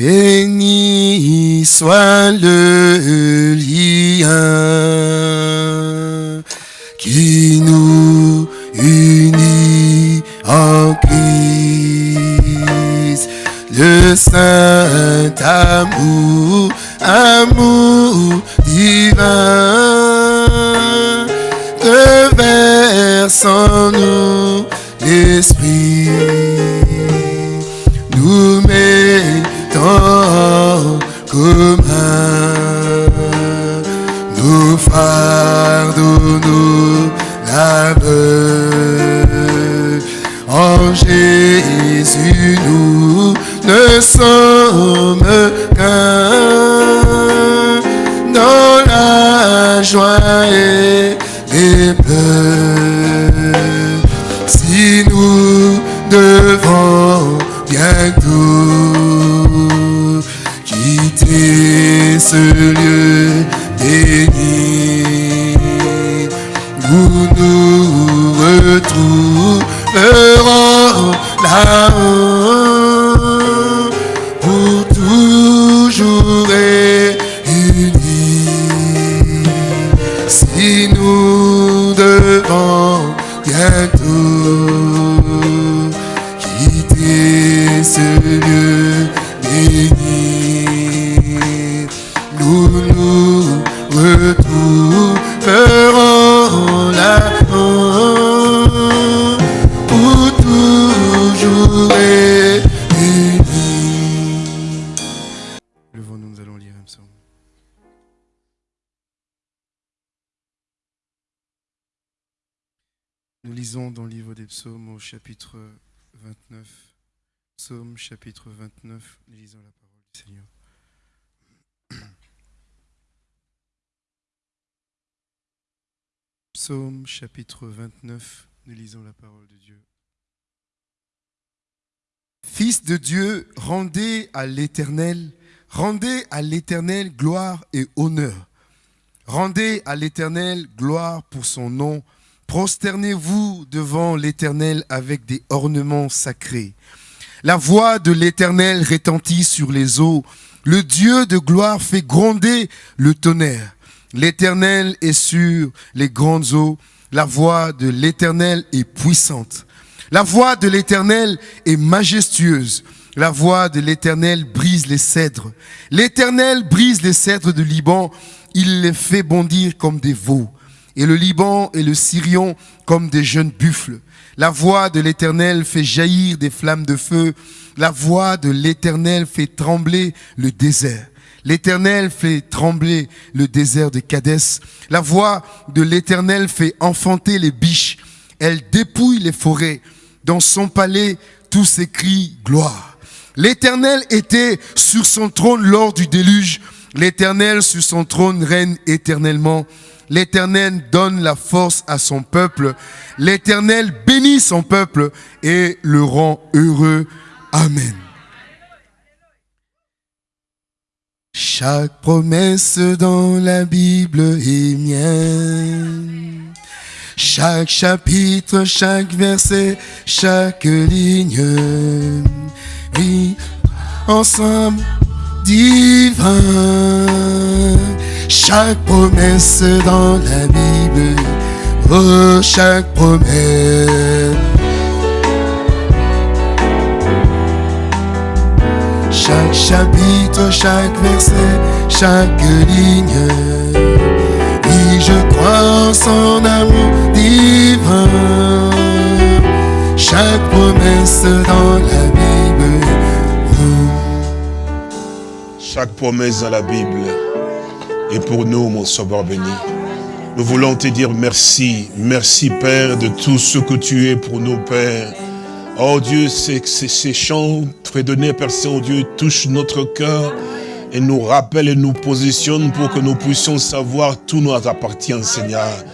Béni soit le chapitre 29. Psaume chapitre 29, nous lisons la parole du Seigneur. Psaume chapitre 29, nous lisons la parole de Dieu. Fils de Dieu, rendez à l'Éternel, rendez à l'Éternel gloire et honneur. Rendez à l'Éternel gloire pour son nom. Prosternez-vous devant l'Éternel avec des ornements sacrés. La voix de l'Éternel retentit sur les eaux. Le Dieu de gloire fait gronder le tonnerre. L'Éternel est sur les grandes eaux. La voix de l'Éternel est puissante. La voix de l'Éternel est majestueuse. La voix de l'Éternel brise les cèdres. L'Éternel brise les cèdres du Liban. Il les fait bondir comme des veaux. Et le Liban et le Syrion comme des jeunes buffles. La voix de l'Éternel fait jaillir des flammes de feu. La voix de l'Éternel fait trembler le désert. L'Éternel fait trembler le désert de Cadès. La voix de l'Éternel fait enfanter les biches. Elle dépouille les forêts. Dans son palais, tout s'écrit gloire. L'Éternel était sur son trône lors du déluge. L'Éternel sur son trône règne éternellement. L'Éternel donne la force à son peuple. L'Éternel bénit son peuple et le rend heureux. Amen. Chaque promesse dans la Bible est mienne. Chaque chapitre, chaque verset, chaque ligne. Oui, ensemble, divin. Chaque promesse dans la Bible. Oh, chaque promesse. Chaque chapitre, chaque verset, chaque ligne. Oui, je crois en son amour divin. Chaque promesse dans la Bible. Chaque promesse dans la Bible est pour nous, mon sauveur béni. Nous voulons te dire merci, merci Père de tout ce que tu es pour nous, Père. Oh Dieu, ces ces chants fredonnés, Père Saint-Dieu, touchent notre cœur et nous rappellent et nous positionnent pour que nous puissions savoir tout nous appartient, Seigneur.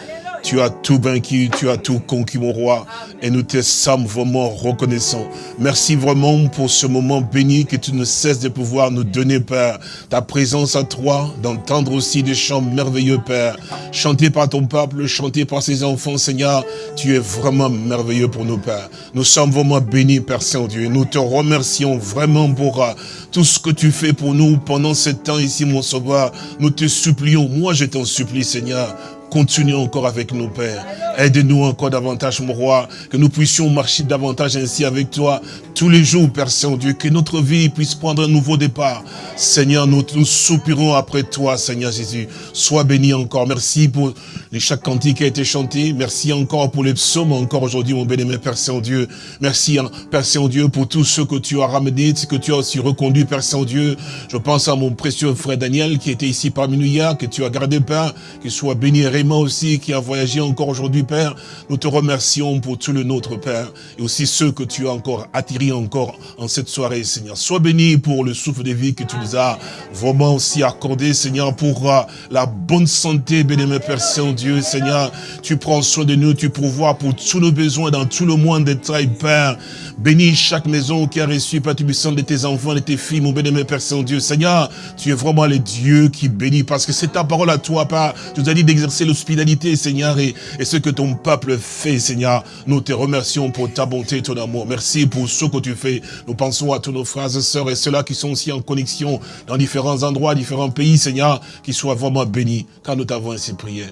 Tu as tout vaincu, tu as tout conquis, mon roi. Et nous te sommes vraiment reconnaissants. Merci vraiment pour ce moment béni que tu ne cesses de pouvoir nous donner, Père. Ta présence à toi, d'entendre aussi des chants merveilleux, Père. Chanté par ton peuple, chanté par ses enfants, Seigneur. Tu es vraiment merveilleux pour nous, Père. Nous sommes vraiment bénis, Père Saint-Dieu. Nous te remercions vraiment pour euh, tout ce que tu fais pour nous pendant ce temps ici, mon sauveur. Nous te supplions. Moi, je t'en supplie, Seigneur. Continue encore avec nous, Père. Aide-nous encore davantage, mon roi, que nous puissions marcher davantage ainsi avec toi tous les jours, Père Saint-Dieu, que notre vie puisse prendre un nouveau départ. Seigneur, nous, soupirons après toi, Seigneur Jésus. Sois béni encore. Merci pour chaque cantique qui a été chanté. Merci encore pour les psaumes, encore aujourd'hui, mon bien-aimé Père Saint-Dieu. Merci, hein, Père Saint-Dieu, pour tout ce que tu as ramené, ce que tu as aussi reconduit, Père Saint-Dieu. Je pense à mon précieux frère Daniel, qui était ici parmi nous hier, que tu as gardé, Père, qu'il soit béni et Raymond aussi, qui a voyagé encore aujourd'hui, Père. Nous te remercions pour tout le nôtre, Père, et aussi ceux que tu as encore attirés encore en cette soirée, Seigneur. Sois béni pour le souffle de vie que tu nous as vraiment aussi accordé, Seigneur, pour euh, la bonne santé, bénémoine Père Saint-Dieu, Seigneur. Tu prends soin de nous, tu pourvois pour tous nos besoins dans tout le monde détail, Père. Bénis chaque maison qui a reçu, Père Tubissant, de tes enfants, de tes filles, mon bénémoine Père Saint-Dieu. Seigneur, tu es vraiment le Dieu qui bénit, parce que c'est ta parole à toi, Père. Tu nous as dit d'exercer l'hospitalité, Seigneur, et, ce que ton peuple fait, Seigneur. Nous te remercions pour ta bonté et ton amour. Merci pour ce que tu fais. Nous pensons à tous nos frères et sœurs et ceux-là qui sont aussi en connexion dans différents endroits, différents pays, Seigneur, qui soient vraiment bénis, car nous t'avons ainsi prié.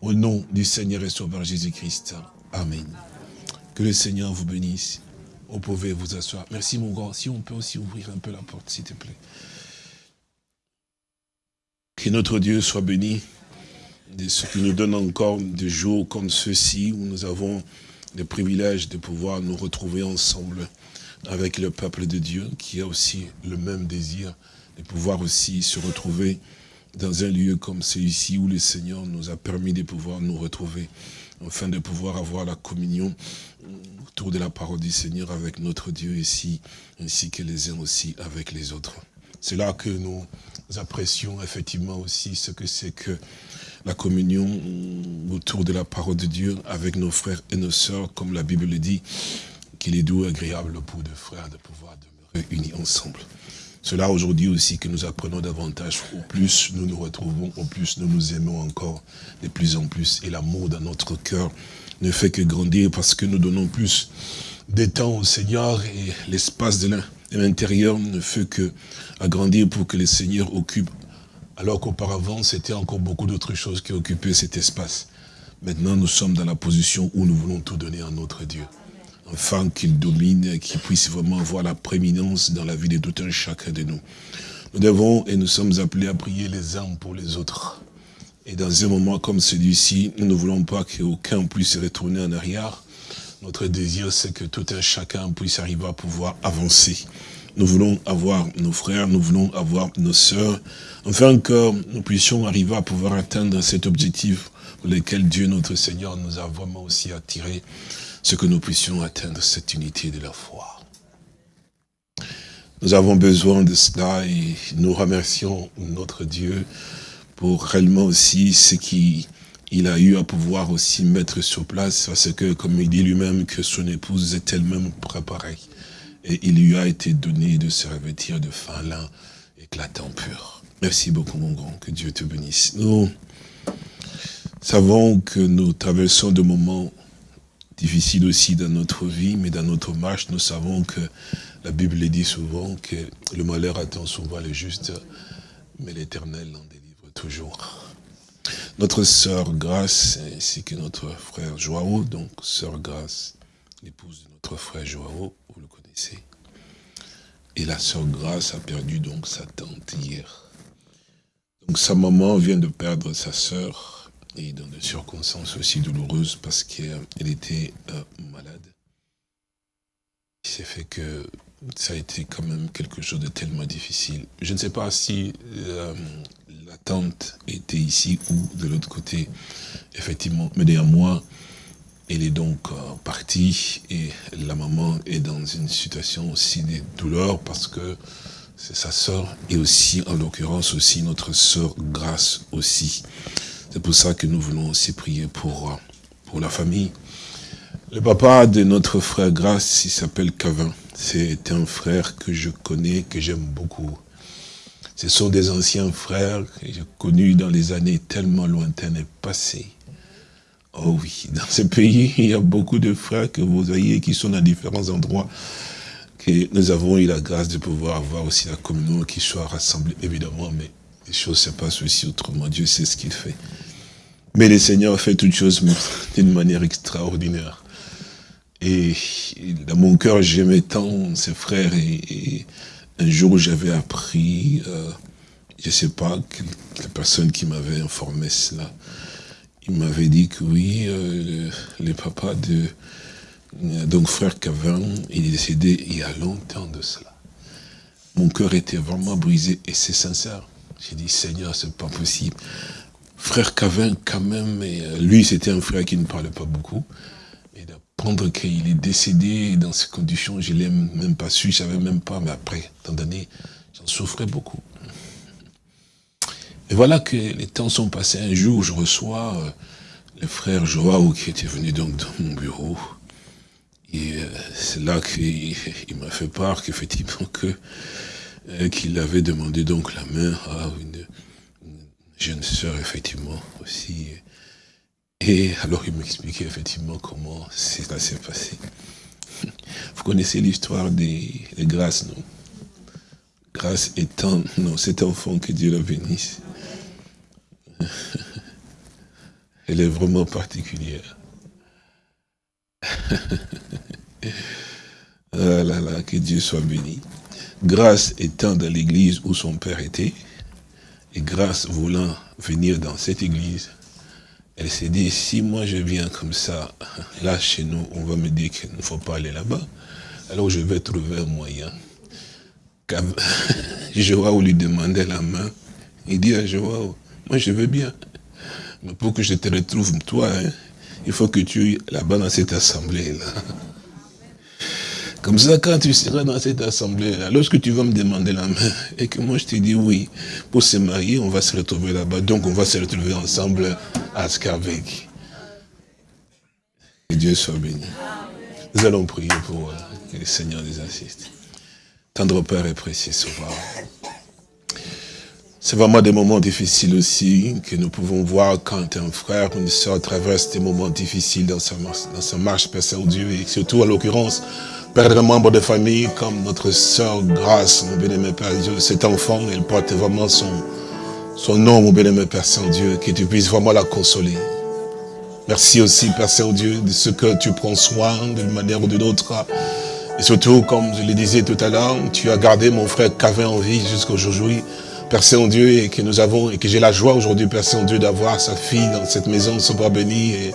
Au nom du Seigneur et Sauveur Jésus-Christ. Amen. Que le Seigneur vous bénisse. Vous pouvez vous asseoir. Merci mon grand. Si on peut aussi ouvrir un peu la porte, s'il te plaît. Que notre Dieu soit béni de ce qui nous donne encore des jours comme ceux-ci où nous avons le privilège de pouvoir nous retrouver ensemble avec le peuple de Dieu qui a aussi le même désir de pouvoir aussi se retrouver dans un lieu comme celui-ci où le Seigneur nous a permis de pouvoir nous retrouver afin de pouvoir avoir la communion autour de la parole du Seigneur avec notre Dieu ici, ainsi que les uns aussi avec les autres. C'est là que nous apprécions effectivement aussi ce que c'est que la communion autour de la parole de Dieu avec nos frères et nos sœurs, comme la Bible le dit, qu'il est doux et agréable pour deux frères de pouvoir demeurer unis ensemble. Cela aujourd'hui aussi que nous apprenons davantage, au plus nous nous retrouvons, au plus nous nous aimons encore de plus en plus. Et l'amour dans notre cœur ne fait que grandir parce que nous donnons plus de temps au Seigneur et l'espace de l'intérieur ne fait que agrandir pour que le Seigneur occupe. Alors qu'auparavant, c'était encore beaucoup d'autres choses qui occupaient cet espace. Maintenant, nous sommes dans la position où nous voulons tout donner à notre Dieu afin qu'il domine, qu'il puisse vraiment avoir la prééminence dans la vie de tout un chacun de nous. Nous devons et nous sommes appelés à prier les uns pour les autres. Et dans un moment comme celui-ci, nous ne voulons pas qu'aucun puisse retourner en arrière. Notre désir, c'est que tout un chacun puisse arriver à pouvoir avancer. Nous voulons avoir nos frères, nous voulons avoir nos sœurs, afin que nous puissions arriver à pouvoir atteindre cet objectif pour lequel Dieu, notre Seigneur, nous a vraiment aussi attirés ce que nous puissions atteindre cette unité de la foi. Nous avons besoin de cela et nous remercions notre Dieu pour réellement aussi ce qu'il a eu à pouvoir aussi mettre sur place, parce que, comme il dit lui-même, que son épouse est elle-même préparée. Et il lui a été donné de se revêtir de fin lin éclatant pur. Merci beaucoup, mon grand, que Dieu te bénisse. Nous savons que nous traversons de moments difficile aussi dans notre vie, mais dans notre marche, nous savons que la Bible dit souvent que le malheur attend souvent le juste, mais l'éternel en délivre toujours. Notre sœur Grâce, ainsi que notre frère Joao, donc sœur Grâce, l'épouse de notre frère Joao, Et la sœur Grâce a perdu donc sa tante hier. Donc sa maman vient de perdre sa sœur, et dans des circonstances aussi douloureuses parce qu'elle était euh, malade. Il s'est fait que ça a été quand même quelque chose de tellement difficile. Je ne sais pas si euh, la tante était ici ou de l'autre côté, effectivement. Mais derrière moi, elle est donc euh, partie et la maman est dans une situation aussi de douleur parce que c'est sa sœur et aussi, en l'occurrence aussi, notre sœur Grâce aussi. C'est pour ça que nous voulons aussi prier pour, pour la famille. Le papa de notre frère Grace, il s'appelle Cavin. C'est un frère que je connais, que j'aime beaucoup. Ce sont des anciens frères que j'ai connus dans les années tellement lointaines et passées. Oh oui, dans ce pays, il y a beaucoup de frères que vous voyez qui sont dans différents endroits. Que nous avons eu la grâce de pouvoir avoir aussi la communion qui soit rassemblée, évidemment, mais les choses se passent aussi autrement. Dieu sait ce qu'il fait. Mais le Seigneur fait toutes choses d'une manière extraordinaire. Et dans mon cœur, j'aimais tant ses frères. Et, un jour, j'avais appris, euh, je ne sais pas, la personne qui m'avait informé cela, il m'avait dit que oui, euh, le, papa de euh, donc frère Cavin, il est décédé il y a longtemps de cela. Mon cœur était vraiment brisé et c'est sincère. J'ai dit, Seigneur, c'est pas possible. Frère Cavin, quand même, et lui, c'était un frère qui ne parlait pas beaucoup prendre qu'il est décédé dans ces conditions, je ne l'ai même pas su, je ne savais même pas, mais après, tant d'années, j'en souffrais beaucoup. Et voilà que les temps sont passés. Un jour, je reçois euh, le frère Joao qui était venu donc dans mon bureau. Et euh, c'est là qu'il m'a fait part qu'effectivement que euh, qu'il avait demandé donc la main à une, une jeune sœur, effectivement, aussi et alors il m'expliquait effectivement comment cela s'est passé. Vous connaissez l'histoire des, grâces, non? Grâce étant, non, cet enfant que Dieu la bénisse. Elle est vraiment particulière. ah là là, que Dieu soit béni. Grâce étant dans l'église où son père était, et grâce voulant venir dans cette église, elle s'est dit, si moi je viens comme ça, là chez nous, on va me dire qu'il ne faut pas aller là-bas, alors je vais trouver un moyen. Joao lui demandait la main, il dit à Joao, moi je veux bien, mais pour que je te retrouve toi, hein, il faut que tu es là-bas dans cette assemblée-là. Comme ça, quand tu seras dans cette assemblée-là, lorsque tu vas me demander la main, et que moi je te dis oui, pour se marier, on va se retrouver là-bas. Donc on va se retrouver ensemble à Scarvec. Que Dieu soit béni. Nous allons prier pour euh, que le Seigneur nous assiste. Tendre Père et précieux Sauveur. C'est vraiment des moments difficiles aussi que nous pouvons voir quand un frère ou une soeur traverse des moments difficiles dans sa marche, dans sa marche Père Saint-Dieu, et surtout à l'occurrence perdre un membre de famille comme notre sœur Grâce, mon bien-aimé Père Dieu. Cet enfant, il porte vraiment son, son nom, mon bien-aimé Père Saint-Dieu, que tu puisses vraiment la consoler. Merci aussi, Père Saint-Dieu, de ce que tu prends soin d'une manière ou d'une autre. Et surtout, comme je le disais tout à l'heure, tu as gardé mon frère Cavin en vie jusqu'aujourd'hui. Père Saint-Dieu, et que nous avons, et que j'ai la joie aujourd'hui, Père Saint-Dieu, d'avoir sa fille dans cette maison, soit béni. Et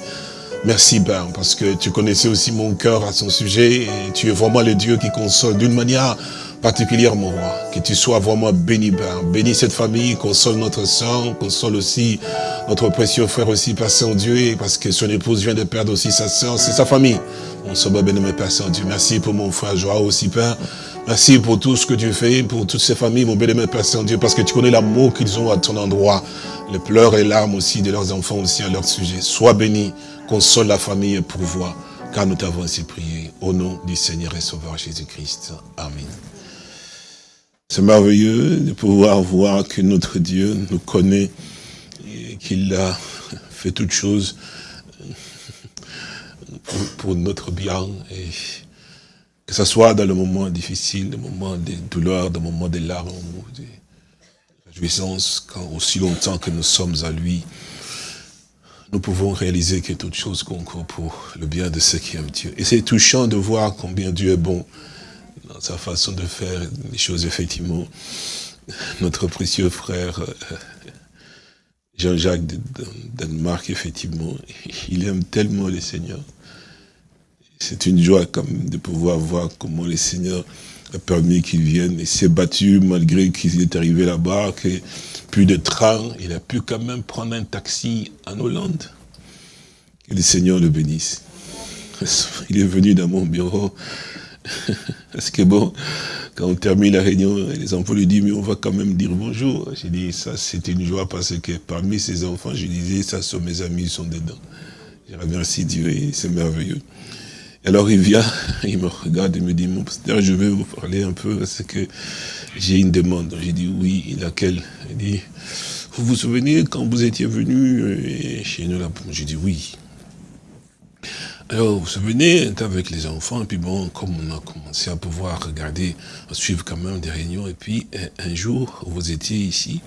Merci Père, parce que tu connaissais aussi mon cœur à son sujet et tu es vraiment le Dieu qui console d'une manière particulière, mon roi. Que tu sois vraiment béni, Père. Bénis cette famille, console notre sang, console aussi notre précieux frère aussi, Père Saint-Dieu, parce que son épouse vient de perdre aussi sa soeur, c'est sa famille. Mon sauveur béni, Père Saint-Dieu. Merci pour mon frère Joao aussi, Père. Merci pour tout ce que tu fais, pour toutes ces familles, mon béni, Père Saint-Dieu, parce que tu connais l'amour qu'ils ont à ton endroit, les pleurs et larmes aussi de leurs enfants aussi à leur sujet. Sois béni console la famille et pourvoie, car nous t'avons ainsi prié, au nom du Seigneur et Sauveur Jésus-Christ. Amen. C'est merveilleux de pouvoir voir que notre Dieu nous connaît qu'il a fait toutes choses pour, notre bien et que ce soit dans le moment difficile, le moment des douleurs, le moment des larmes, des réjouissances, quand aussi longtemps que nous sommes à lui, nous pouvons réaliser que toute chose concourt pour le bien de ceux qui aiment Dieu. Et c'est touchant de voir combien Dieu est bon dans sa façon de faire les choses, effectivement. Notre précieux frère euh, Jean-Jacques de Danemark, effectivement, il aime tellement le Seigneur. C'est une joie comme de pouvoir voir comment le Seigneur a permis qu'il vienne et s'est battu malgré qu'il est arrivé là-bas, plus de train, il a pu quand même prendre un taxi en Hollande. Que le Seigneur le bénisse. Il est venu dans mon bureau Parce que bon, quand on termine la réunion, les enfants lui disent, mais on va quand même dire bonjour. J'ai dit, ça c'était une joie parce que parmi ces enfants, je disais, ça sont mes amis, ils sont dedans. Je remercie Dieu et c'est merveilleux. Alors il vient, il me regarde et me dit, mon pasteur, je vais vous parler un peu parce que j'ai une demande. J'ai dit, oui, laquelle? Il dit, vous vous souvenez quand vous étiez venu euh, chez nous là? J'ai dit, oui. Alors, vous vous souvenez, avec les enfants, et puis bon, comme on a commencé à pouvoir regarder, à suivre quand même des réunions, et puis un, jour, vous étiez ici,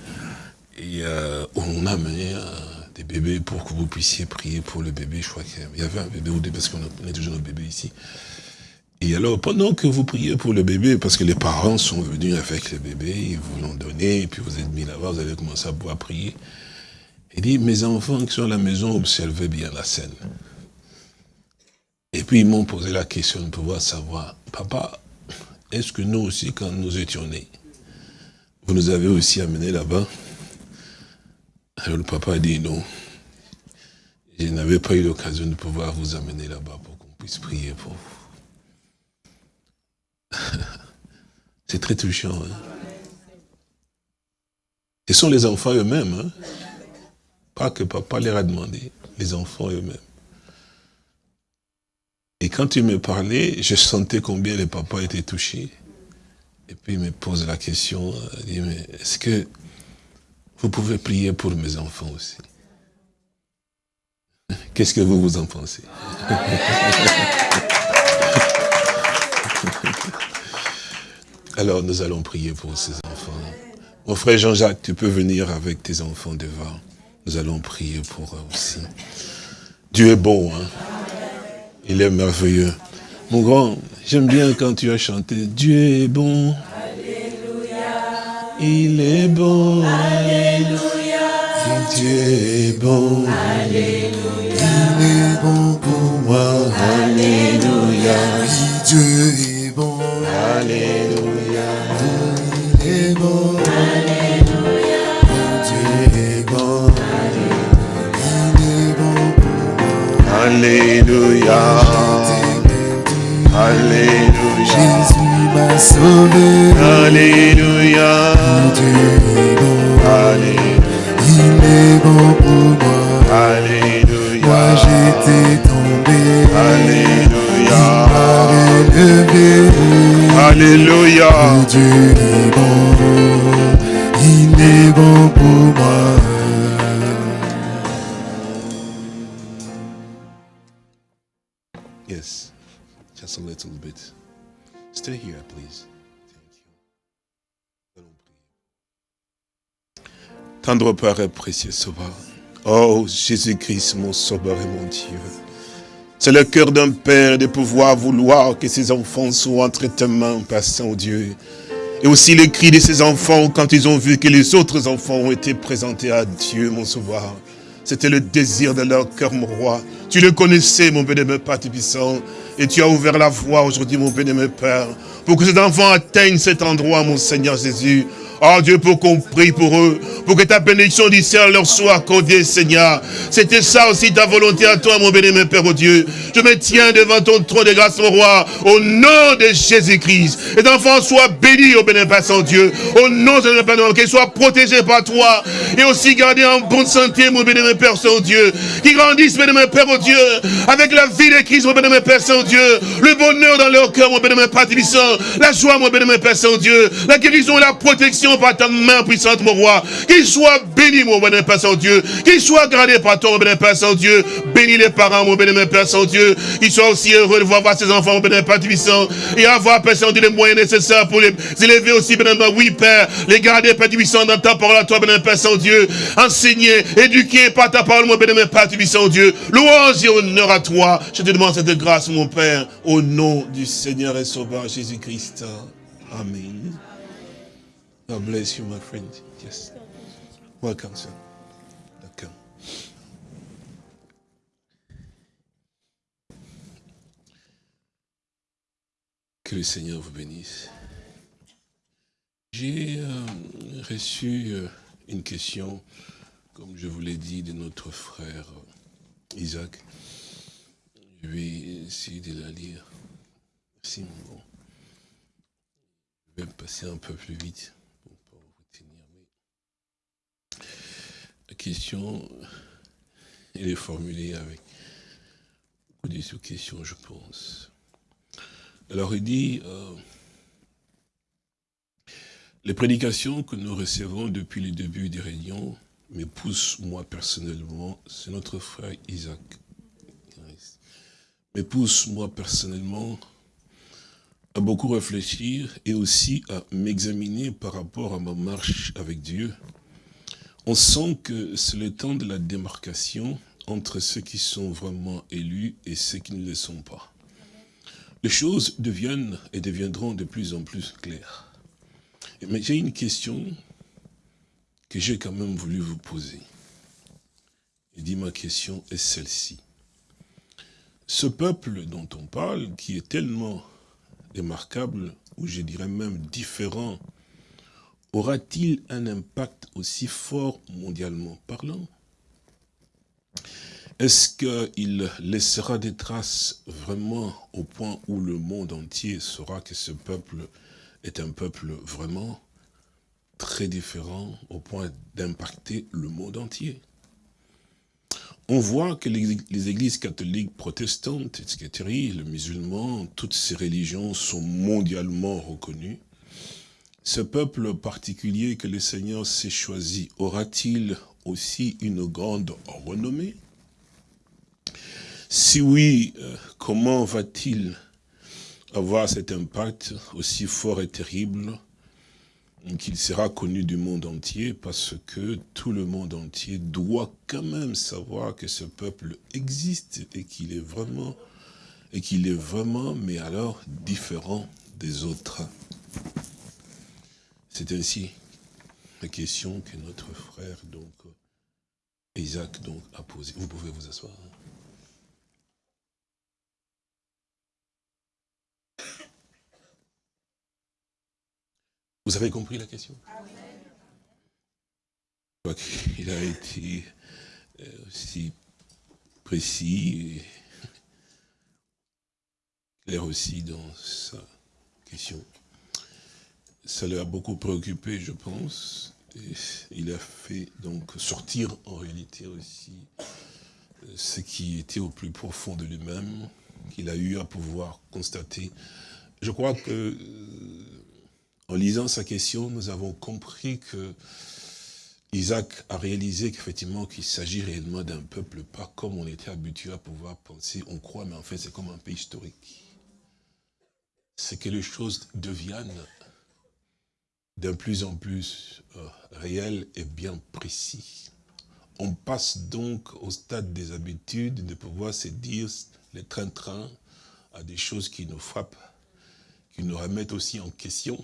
et euh, on a amené euh, des bébés pour que vous puissiez prier pour le bébé. Je crois qu'il y avait un bébé ou deux, parce qu'on est toujours nos bébés ici. Et alors, pendant que vous priez pour le bébé, parce que les parents sont venus avec le bébé, ils vous l'ont donné, et puis vous êtes mis là-bas, vous avez commencé à pouvoir prier. Il dit, mes enfants qui sont à la maison, observez bien la scène. Et puis ils m'ont posé la question de pouvoir savoir, papa, est-ce que nous aussi, quand nous étions nés, vous nous avez aussi amenés là-bas? Alors le papa a dit non. Je n'avais pas eu l'occasion de pouvoir vous amener là-bas pour qu'on puisse prier pour vous. C'est très touchant. Hein? Ce sont les enfants eux-mêmes. Hein? Pas que papa leur a demandé, les enfants eux-mêmes. Et quand il me parlait, je sentais combien le papa était touché. Et puis il me pose la question, il dit, mais est-ce que vous pouvez prier pour mes enfants aussi Qu'est-ce que vous vous en pensez? Alors nous allons prier pour ces enfants. Mon frère Jean-Jacques, tu peux venir avec tes enfants devant. Nous allons prier pour eux aussi. Dieu est bon, hein? Il est merveilleux. Mon grand, j'aime bien quand tu as chanté Dieu est bon. Il est bon. Alléluia. Dieu est bon. Alléluia. Il est bon pour moi. Alléluia. Dieu est bon. Alléluia. Il est bon. Alléluia. Dieu est bon. Il est bon pour moi. Alléluia. Alléluia. M'a sauvé. Alléluia. Dieu est bon. Alléluia. Il est bon pour moi. Alléluia. Moi j'étais tombé. Alléluia. Il m'a relevé. Alléluia. Dieu est bon. Il est bon pour moi. Yes. Just a little bit. Stay here, Tendre Père et précieux Sauveur. Oh, Jésus-Christ, mon Sauveur et mon Dieu. C'est le cœur d'un Père de pouvoir vouloir que ses enfants soient entre tes mains, Père Saint-Dieu. Et aussi les cris de ces enfants quand ils ont vu que les autres enfants ont été présentés à Dieu, mon Sauveur. C'était le désir de leur cœur, mon roi. Tu le connaissais, mon bénémoine Père puissant. Et tu as ouvert la voie aujourd'hui, mon bénémoine Père, pour que ces enfants atteignent cet endroit, mon Seigneur Jésus. Oh Dieu, pour qu'on prie pour eux, pour que ta bénédiction du ciel leur soit accordée, Seigneur. C'était ça aussi ta volonté à toi, mon bénémoine Père, oh Dieu. Je me tiens devant ton trône de grâce, mon roi, au nom de Jésus-Christ. Les enfants soient bénis, au bénémoine Père, Saint Dieu, au nom de Père, qu'ils soient protégés par toi, et aussi gardés en bonne santé, mon bénémoine Père, Saint Dieu. Qu'ils grandissent, bénémoine Père, oh Dieu, avec la vie de Christ, mon bénémoine Père, Saint Dieu. Le bonheur dans leur cœur, mon bénémoine Père. La joie, mon bénémoine Père, Saint Dieu. La guérison et la protection par ta main puissante, mon roi. Qu'il soit béni, mon bénémoine Père Saint-Dieu. Qu'il soit gardé par ton bénémoine Père Saint-Dieu. Bénis les parents, mon bénémoine Père Saint-Dieu. Qu'ils soient aussi heureux de voir, ses enfants, mon bénémoine Père puissant. Et avoir, Père Saint-Dieu, les moyens nécessaires pour les élever aussi, bénémoine. Oui, Père. Les garder, Père puissant, dans ta parole à toi, bénémoine Père Saint-Dieu. Enseigner, éduquer par ta parole, mon bénémoine Père puissant, Dieu. Louange et honneur à toi. Je te demande cette grâce, mon Père, au nom du Seigneur et Sauveur Jésus-Christ. Amen. Bless you, my friend. Yes. Welcome, sir. D'accord. Que le Seigneur vous bénisse. J'ai euh, reçu euh, une question, comme je vous l'ai dit, de notre frère euh, Isaac. Je vais essayer de la lire. merci. Je vais passer un peu plus vite pour vous tenir. La question, elle est formulée avec beaucoup de sous-questions, je pense. Alors il dit, euh, les prédications que nous recevons depuis le début des réunions me poussent, moi personnellement, c'est notre frère Isaac, me pousse moi personnellement à beaucoup réfléchir et aussi à m'examiner par rapport à ma marche avec Dieu. On sent que c'est le temps de la démarcation entre ceux qui sont vraiment élus et ceux qui ne le sont pas. Les choses deviennent et deviendront de plus en plus claires. Mais j'ai une question que j'ai quand même voulu vous poser. Et dit ma question est celle-ci. Ce peuple dont on parle, qui est tellement remarquable, ou je dirais même différent, aura-t-il un impact aussi fort mondialement parlant? Est-ce qu'il laissera des traces vraiment au point où le monde entier saura que ce peuple est un peuple vraiment très différent au point d'impacter le monde entier? On voit que les églises catholiques, protestantes, etc., les musulmans, toutes ces religions sont mondialement reconnues. Ce peuple particulier que le Seigneur s'est choisi, aura-t-il aussi une grande renommée? Si oui, euh, comment va-t-il avoir cet impact aussi fort et terrible qu'il sera connu du monde entier parce que tout le monde entier doit quand même savoir que ce peuple existe et qu'il est vraiment, et qu'il est vraiment, mais alors différent des autres? C'est ainsi la question que notre frère, donc, Isaac, donc, a posée. Vous pouvez vous asseoir. Vous avez compris la question? Il a été euh, aussi précis et clair aussi dans sa question. Ça l'a beaucoup préoccupé, je pense. Il a fait donc sortir en réalité aussi euh, ce qui était au plus profond de lui-même, qu'il a eu à pouvoir constater. Je crois que euh, en lisant sa question, nous avons compris que Isaac a réalisé qu'effectivement qu'il s'agit réellement d'un peuple, pas comme on était habitué à pouvoir penser, on croit, mais en fait c'est comme un pays historique. C'est que les choses deviennent d'un plus en plus euh, réelles et bien précis. On passe donc au stade des habitudes de pouvoir se dire les train-train à des choses qui nous frappent, qui nous remettent aussi en question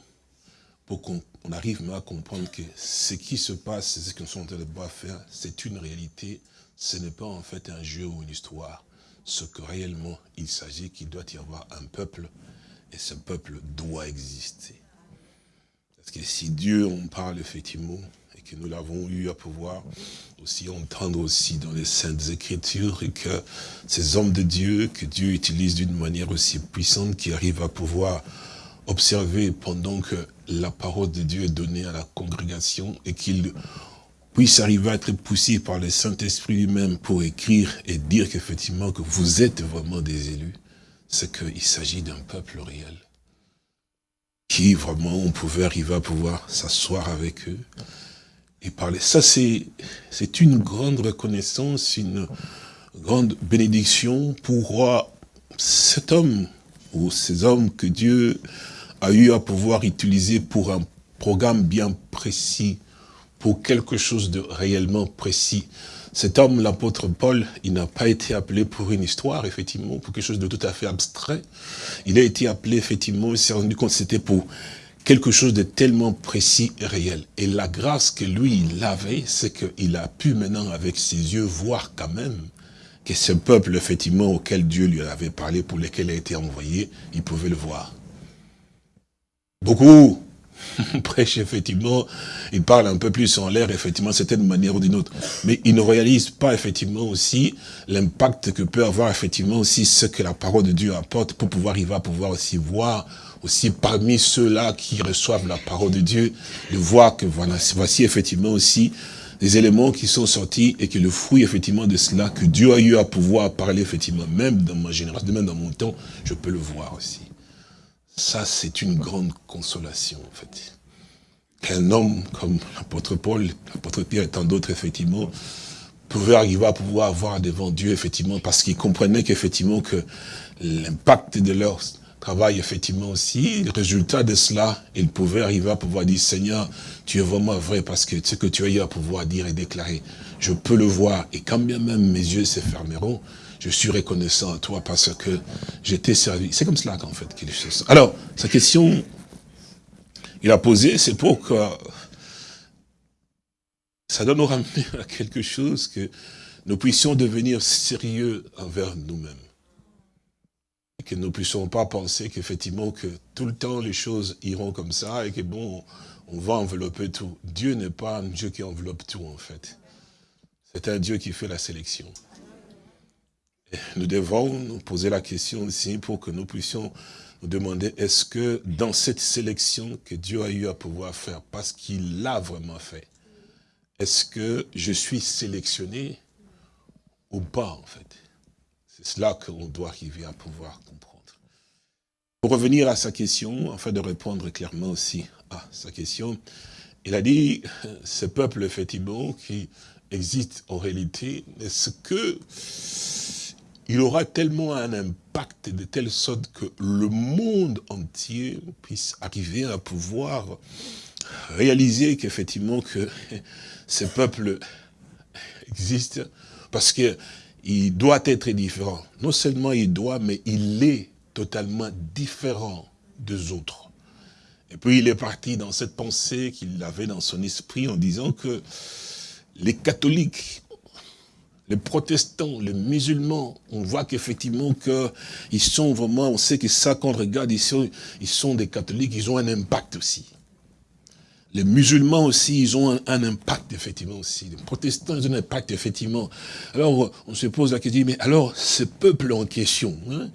pour qu'on arrive à comprendre que ce qui se passe, ce que nous sommes en train de faire, c'est une réalité, ce n'est pas en fait un jeu ou une histoire. Ce que réellement il s'agit, qu'il doit y avoir un peuple, et ce peuple doit exister. Parce que si Dieu en parle effectivement, et que nous l'avons eu à pouvoir aussi entendre aussi dans les Saintes Écritures, et que ces hommes de Dieu, que Dieu utilise d'une manière aussi puissante, qui arrivent à pouvoir observer pendant que la parole de Dieu est donnée à la congrégation et qu'il puisse arriver à être poussé par le Saint-Esprit lui-même pour écrire et dire qu'effectivement que vous êtes vraiment des élus, c'est qu'il s'agit d'un peuple réel qui vraiment on pouvait arriver à pouvoir s'asseoir avec eux et parler. Ça c'est une grande reconnaissance, une grande bénédiction pour cet homme ou ces hommes que Dieu a eu à pouvoir utiliser pour un programme bien précis, pour quelque chose de réellement précis. Cet homme, l'apôtre Paul, il n'a pas été appelé pour une histoire, effectivement, pour quelque chose de tout à fait abstrait. Il a été appelé, effectivement, il s'est rendu compte que c'était pour quelque chose de tellement précis et réel. Et la grâce que lui, il avait, c'est qu'il a pu maintenant, avec ses yeux, voir quand même que ce peuple, effectivement, auquel Dieu lui avait parlé, pour lequel il a été envoyé, il pouvait le voir. Beaucoup prêche, effectivement, il parle un peu plus en l'air, effectivement, c'est une manière ou d'une autre. Mais il ne réalise pas, effectivement, aussi l'impact que peut avoir, effectivement, aussi ce que la parole de Dieu apporte pour pouvoir, il va pouvoir aussi voir, aussi parmi ceux-là qui reçoivent la parole de Dieu, de voir que voilà, voici, effectivement, aussi des éléments qui sont sortis et que le fruit, effectivement, de cela, que Dieu a eu à pouvoir parler, effectivement, même dans ma génération, même dans mon temps, je peux le voir aussi. Ça, c'est une grande consolation, en fait. Qu'un homme comme l'apôtre Paul, l'apôtre Pierre et tant d'autres, effectivement, pouvait arriver à pouvoir avoir devant Dieu, effectivement, parce qu'ils comprenaient qu'effectivement, que l'impact de leur travail, effectivement, aussi, le résultat de cela, ils pouvaient arriver à pouvoir dire, Seigneur, tu es vraiment vrai, parce que ce que tu as eu à pouvoir dire et déclarer, je peux le voir, et quand bien même mes yeux se fermeront, je suis reconnaissant à toi parce que j'étais servi. C'est comme cela qu'en fait qu'il est Alors, sa question, il a posé, c'est pour que ça donne au ramener à quelque chose que nous puissions devenir sérieux envers nous-mêmes. Que nous ne puissions pas penser qu'effectivement que tout le temps les choses iront comme ça et que bon, on va envelopper tout. Dieu n'est pas un Dieu qui enveloppe tout en fait. C'est un Dieu qui fait la sélection. Nous devons nous poser la question aussi pour que nous puissions nous demander, est-ce que dans cette sélection que Dieu a eu à pouvoir faire, parce qu'il l'a vraiment fait, est-ce que je suis sélectionné ou pas en fait? C'est cela qu'on doit arriver à pouvoir comprendre. Pour revenir à sa question, afin de répondre clairement aussi à sa question, il a dit, ce peuple effectivement qui existe en réalité, est-ce que il aura tellement un impact de telle sorte que le monde entier puisse arriver à pouvoir réaliser qu'effectivement que ce peuple existe parce que il doit être différent. Non seulement il doit, mais il est totalement différent des autres. Et puis il est parti dans cette pensée qu'il avait dans son esprit en disant que les catholiques les protestants, les musulmans, on voit qu'effectivement qu'ils sont vraiment, on sait que ça, quand on regarde, ils sont, ils sont des catholiques, ils ont un impact aussi. Les musulmans aussi, ils ont un, impact, effectivement, aussi. Les protestants, ils ont un impact, effectivement. Alors, on se pose la question, mais alors, ce peuple en question, hein,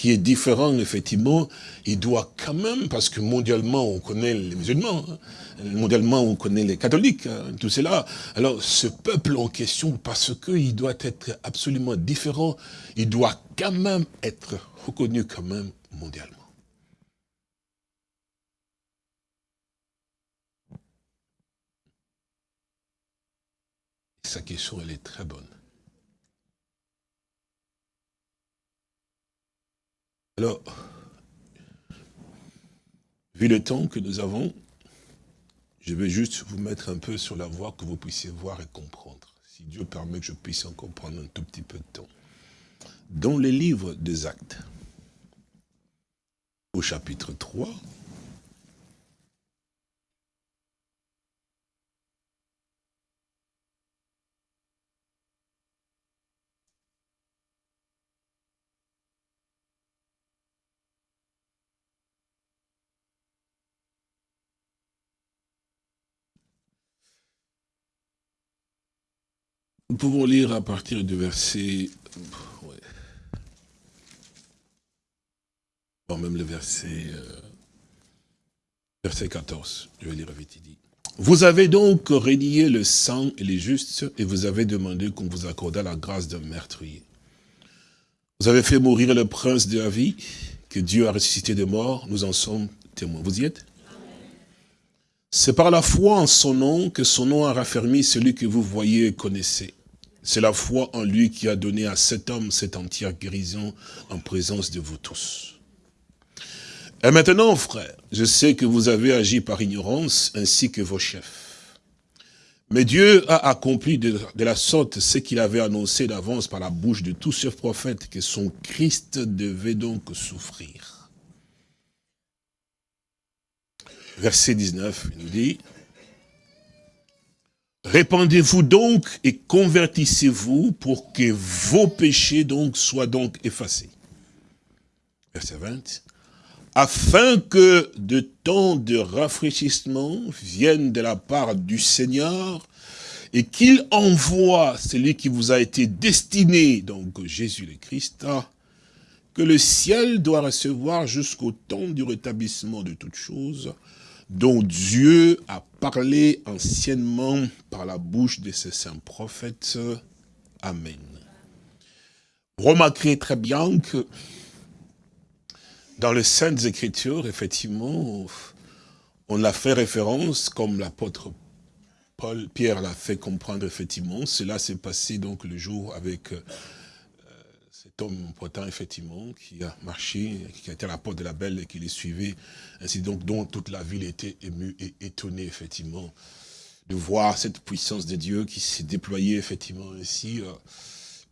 qui est différent, effectivement, il doit quand même, parce que mondialement, on connaît les musulmans, hein, mondialement, on connaît les catholiques, hein, tout cela. Alors, ce peuple en question, parce qu'il doit être absolument différent, il doit quand même être reconnu quand même mondialement. sa question, elle est très bonne. Alors, vu le temps que nous avons, je vais juste vous mettre un peu sur la voie que vous puissiez voir et comprendre. Si Dieu permet que je puisse en comprendre un tout petit peu de temps. Dans les livres des actes, au chapitre 3, Nous pouvons lire à partir du verset... Ouais. même le verset... Euh, verset 14, je vais lire vite, il dit. Vous avez donc renié le sang et les justes, et vous avez demandé qu'on vous accordât la grâce d'un meurtrier. Vous avez fait mourir le prince de la vie, que Dieu a ressuscité de mort, nous en sommes témoins. Vous y êtes? C'est par la foi en son nom que son nom a raffermi celui que vous voyez et connaissez. C'est la foi en lui qui a donné à cet homme cette entière guérison en présence de vous tous. Et maintenant, frère, je sais que vous avez agi par ignorance, ainsi que vos chefs. Mais Dieu a accompli de, la sorte ce qu'il avait annoncé d'avance par la bouche de tous ces prophètes, que son Christ devait donc souffrir. Verset 19, il nous dit, Répandez-vous donc et convertissez-vous pour que vos péchés donc soient donc effacés. Verset 20. afin que de temps de rafraîchissement viennent de la part du Seigneur, et qu'il envoie celui qui vous a été destiné, donc Jésus le Christ, que le ciel doit recevoir jusqu'au temps du rétablissement de toutes choses, dont Dieu a parlé anciennement par la bouche de ses saints prophètes. Amen. Remarquez très bien que dans les Saintes Écritures, effectivement, on a fait référence, comme l'apôtre Paul, Pierre l'a fait comprendre, effectivement, cela s'est passé donc le jour avec homme important, effectivement, qui a marché, qui a été à la porte de la belle et qui les suivait, ainsi donc, dont toute la ville était émue et étonnée, effectivement, de voir cette puissance de Dieu qui s'est déployée, effectivement, ainsi, euh,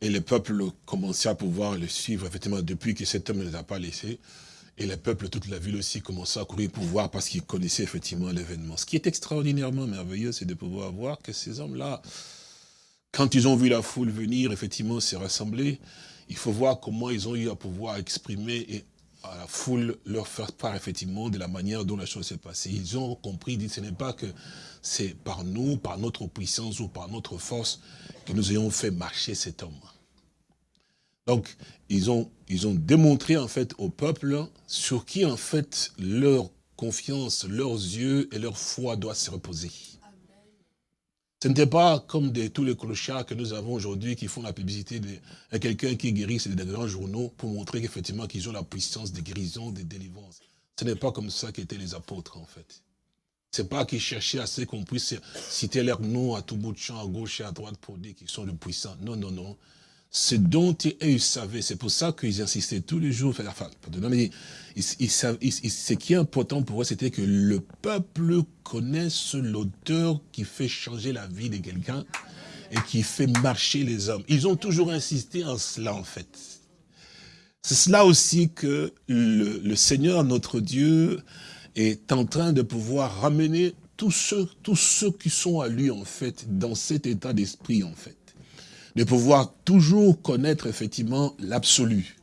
et le peuple commençait à pouvoir le suivre, effectivement, depuis que cet homme ne les a pas laissés, et le peuple, toute la ville aussi, commençait à courir pour voir parce qu'ils connaissaient effectivement l'événement. Ce qui est extraordinairement merveilleux, c'est de pouvoir voir que ces hommes-là, quand ils ont vu la foule venir, effectivement, se rassembler, il faut voir comment ils ont eu à pouvoir exprimer et à la foule leur faire part effectivement de la manière dont la chose s'est passée. Ils ont compris, dit, ce n'est pas que c'est par nous, par notre puissance ou par notre force que nous ayons fait marcher cet homme. Donc, ils ont, ils ont démontré en fait au peuple sur qui en fait leur confiance, leurs yeux et leur foi doivent se reposer. Ce n'était pas comme de, tous les clochards que nous avons aujourd'hui qui font la publicité de quelqu'un qui guérit, c'est des grands journaux pour montrer qu'effectivement qu'ils ont la puissance de guérison, de délivrance. Ce n'est pas comme ça qu'étaient les apôtres en fait. C'est pas qu'ils cherchaient à ce qu'on puisse citer leurs noms à tout bout de champ, à gauche et à droite pour dire qu'ils sont les puissants. Non, non, non ce dont ils savaient. C'est pour ça qu'ils insistaient tous les jours. Enfin, mais ce qui est important pour eux, c'était que le peuple connaisse l'auteur qui fait changer la vie de quelqu'un et qui fait marcher les hommes. Ils ont toujours insisté en cela, en fait. C'est cela aussi que le, le, Seigneur, notre Dieu, est en train de pouvoir ramener tous ceux, tous ceux qui sont à lui, en fait, dans cet état d'esprit, en fait de pouvoir toujours connaître effectivement l'absolu.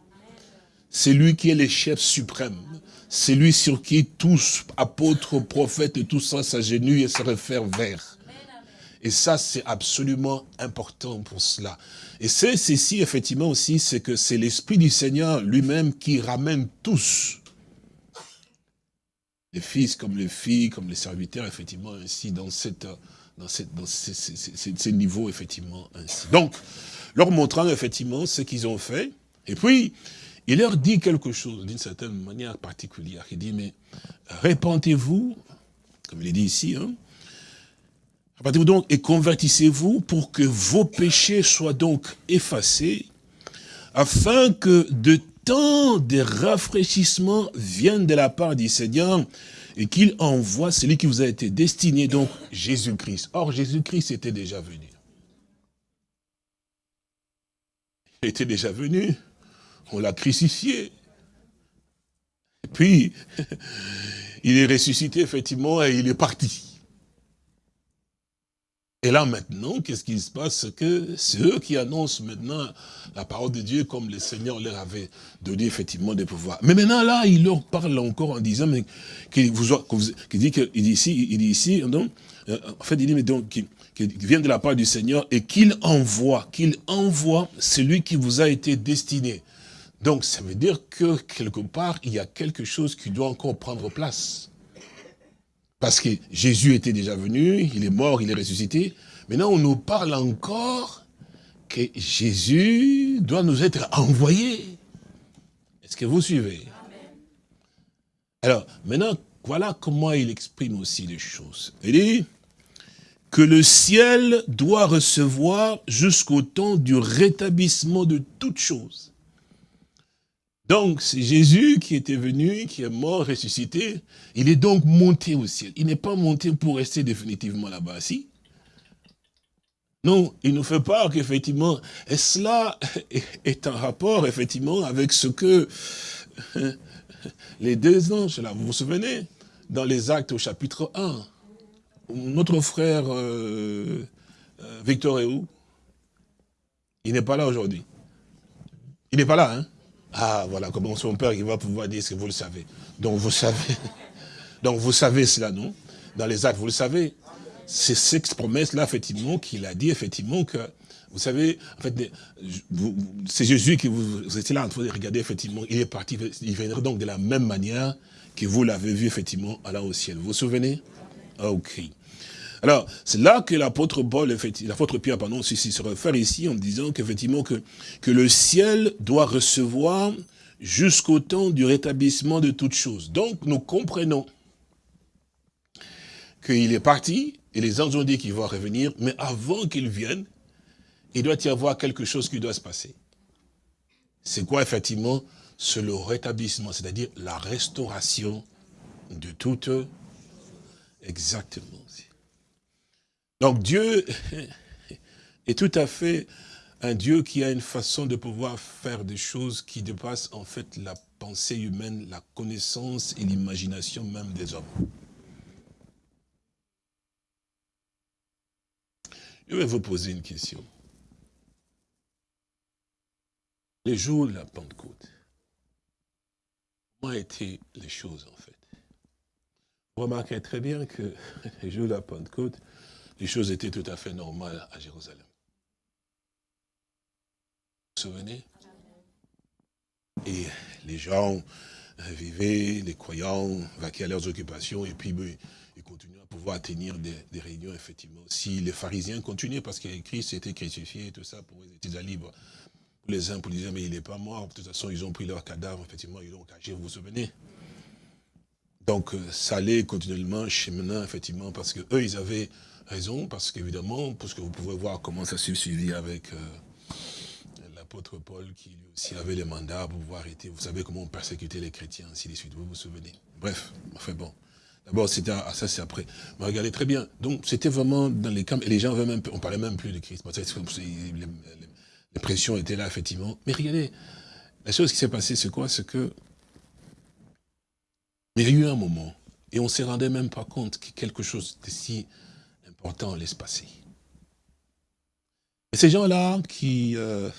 C'est lui qui est le chef suprême. C'est lui sur qui tous, apôtres, prophètes et tout ça s'agenouillent et se réfèrent vers. Et ça, c'est absolument important pour cela. Et c'est ceci, effectivement, aussi, c'est que c'est l'Esprit du Seigneur lui-même qui ramène tous, les fils comme les filles, comme les serviteurs, effectivement, ainsi, dans cette dans, ces, niveaux, effectivement, ainsi. Donc, leur montrant, effectivement, ce qu'ils ont fait, et puis, il leur dit quelque chose, d'une certaine manière particulière. Il dit, mais répentez-vous, comme il est dit ici, hein, répentez-vous donc et convertissez-vous pour que vos péchés soient donc effacés, afin que de temps de rafraîchissement viennent de la part du Seigneur, et qu'il envoie celui qui vous a été destiné, donc Jésus-Christ. Or, Jésus-Christ était déjà venu. Il était déjà venu, on l'a crucifié. Et puis, il est ressuscité, effectivement, et il est parti. Et là maintenant, qu'est-ce qui se passe? Que c'est eux qui annoncent maintenant la parole de Dieu comme le Seigneur leur avait donné effectivement des pouvoirs. Mais maintenant là, il leur parle encore en disant qu'il vous, dit qu'il dit ici, il dit ici, donc, euh, en fait il dit mais donc qu'il vient de la part du Seigneur et qu'il envoie, qu'il envoie celui qui vous a été destiné. Donc ça veut dire que quelque part, il y a quelque chose qui doit encore prendre place. Parce que Jésus était déjà venu, il est mort, il est ressuscité. Maintenant, on nous parle encore que Jésus doit nous être envoyé. Est-ce que vous suivez? Alors, maintenant, voilà comment il exprime aussi les choses. Il dit que le ciel doit recevoir jusqu'au temps du rétablissement de toutes choses. Donc, c'est Jésus qui était venu, qui est mort, ressuscité. Il est donc monté au ciel. Il n'est pas monté pour rester définitivement là-bas, si Non, il nous fait part qu'effectivement, et cela est en rapport, effectivement, avec ce que les deux anges, là, vous vous souvenez, dans les actes au chapitre 1, notre frère euh, euh, Victor est où? Il n'est pas là aujourd'hui. Il n'est pas là, hein? Ah, voilà, comment son père, il va pouvoir dire ce que vous le savez. Donc, vous savez. Donc, vous savez cela, non? Dans les actes, vous le savez. C'est cette promesse-là, effectivement, qu'il a dit, effectivement, que, vous savez, en fait, c'est Jésus qui vous, vous étiez là en train de regarder, effectivement, il est parti, il viendra donc de la même manière que vous l'avez vu, effectivement, allant au ciel. Vous vous souvenez? Ok. Alors, c'est là que l'apôtre Paul, l'apôtre Pierre, pardon, se réfère ici en disant qu'effectivement que, que le ciel doit recevoir jusqu'au temps du rétablissement de toutes choses. Donc, nous comprenons qu'il est parti, et les anges ont dit qu'il va revenir, mais avant qu'il vienne, il doit y avoir quelque chose qui doit se passer. C'est quoi, effectivement C'est le rétablissement, c'est-à-dire la restauration de toutes. Exactement. Donc Dieu est tout à fait un Dieu qui a une façon de pouvoir faire des choses qui dépassent en fait la pensée humaine, la connaissance et l'imagination même des hommes. Je vais vous poser une question. Les jours de la Pentecôte, comment étaient les choses en fait? Vous remarquez très bien que les jours de la Pentecôte, les choses étaient tout à fait normales à Jérusalem. Vous vous souvenez? Et les gens vivaient, les croyants vaquaient à leurs occupations et puis ben, ils continuaient à pouvoir tenir des, réunions, effectivement. Si les pharisiens continuaient, parce que Christ était crucifié et tout ça, pour les étaient libres. Les uns pour dire, mais il n'est pas mort. De toute façon, ils ont pris leur cadavre, effectivement, ils l'ont caché, vous vous souvenez? Donc, euh, ça allait continuellement cheminant, effectivement, parce que eux, ils avaient raison, parce qu'évidemment, parce que vous pouvez voir comment ça s'est suivi avec euh, l'apôtre Paul, qui lui aussi avait les mandats pour pouvoir arrêter. Vous savez comment on persécutait les chrétiens, ainsi de suite, vous vous souvenez? Bref, enfin bon. D'abord, c'était ah, ça, c'est après. Mais regardez très bien. Donc, c'était vraiment dans les camps, et les gens avaient même, on parlait même plus de Christ. Les, les pressions étaient là, effectivement. Mais regardez, la chose qui s'est passée, c'est quoi? C'est que, il y a eu un moment, et on ne se rendait même pas compte que quelque chose de si important allait se passer. Et ces gens-là qui euh,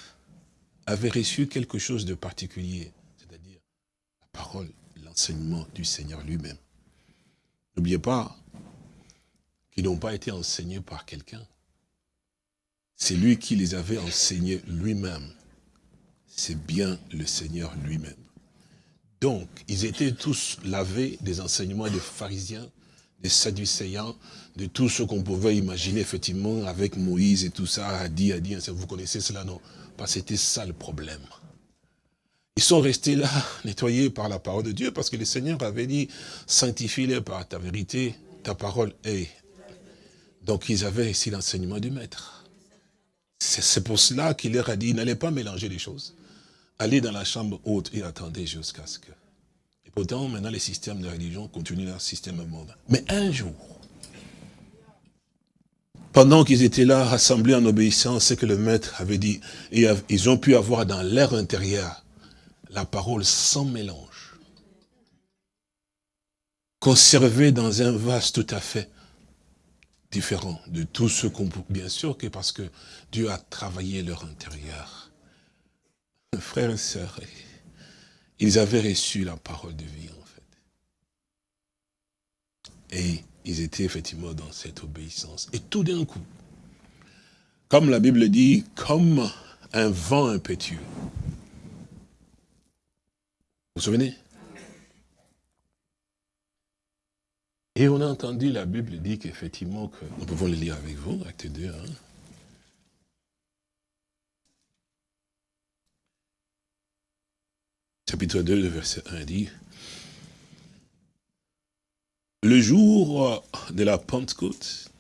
avaient reçu quelque chose de particulier, c'est-à-dire la parole, l'enseignement du Seigneur lui-même. N'oubliez pas qu'ils n'ont pas été enseignés par quelqu'un. C'est lui qui les avait enseignés lui-même. C'est bien le Seigneur lui-même. Donc, ils étaient tous lavés des enseignements des pharisiens, des sadducéens, de tout ce qu'on pouvait imaginer, effectivement, avec Moïse et tout ça, a dit, a dit, vous connaissez cela, non? Parce que c'était ça le problème. Ils sont restés là, nettoyés par la parole de Dieu, parce que le Seigneur avait dit, sanctifie-les par ta vérité, ta parole est. Donc ils avaient ici l'enseignement du Maître. C'est pour cela qu'il leur a dit, n'allez pas mélanger les choses. Allez dans la chambre haute et attendez jusqu'à ce que... Et pourtant, maintenant, les systèmes de religion continuent leur système monde. Mais un jour, pendant qu'ils étaient là, rassemblés en obéissance, ce que le maître avait dit, ils ont pu avoir dans l'air intérieur la parole sans mélange, conservée dans un vase tout à fait différent de tout ce qu'on peut... Bien sûr que parce que Dieu a travaillé leur intérieur. Frères et sœurs, ils avaient reçu la parole de vie, en fait. Et ils étaient effectivement dans cette obéissance. Et tout d'un coup, comme la Bible dit, comme un vent impétueux. Vous vous souvenez? Et on a entendu, la Bible dit qu'effectivement, que, nous pouvons le lire avec vous, acte 2, hein. chapitre 2, le verset 1 dit, le jour de la Pentecôte,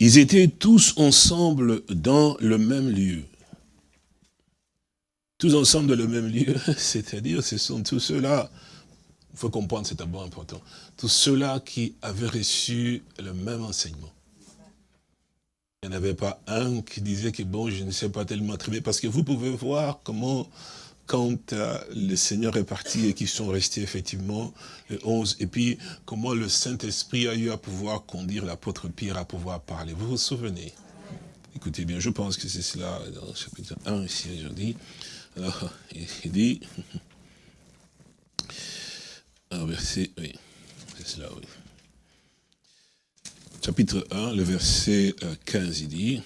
ils étaient tous ensemble dans le même lieu. Tous ensemble dans le même lieu, c'est-à-dire ce sont tous ceux-là il faut comprendre, c'est d'abord important. Tous ceux-là qui avaient reçu le même enseignement. Il n'y en avait pas un qui disait que bon, je ne sais pas tellement très bien, parce que vous pouvez voir comment, quand euh, le Seigneur est parti et qu'ils sont restés effectivement le 11, et puis comment le Saint-Esprit a eu à pouvoir conduire l'apôtre Pierre à pouvoir parler. Vous vous souvenez? Écoutez bien, je pense que c'est cela dans le chapitre 1 ici aujourd'hui. Alors, il dit, un verset, oui, c'est cela, oui. Chapitre 1, le verset 15, euh, il dit,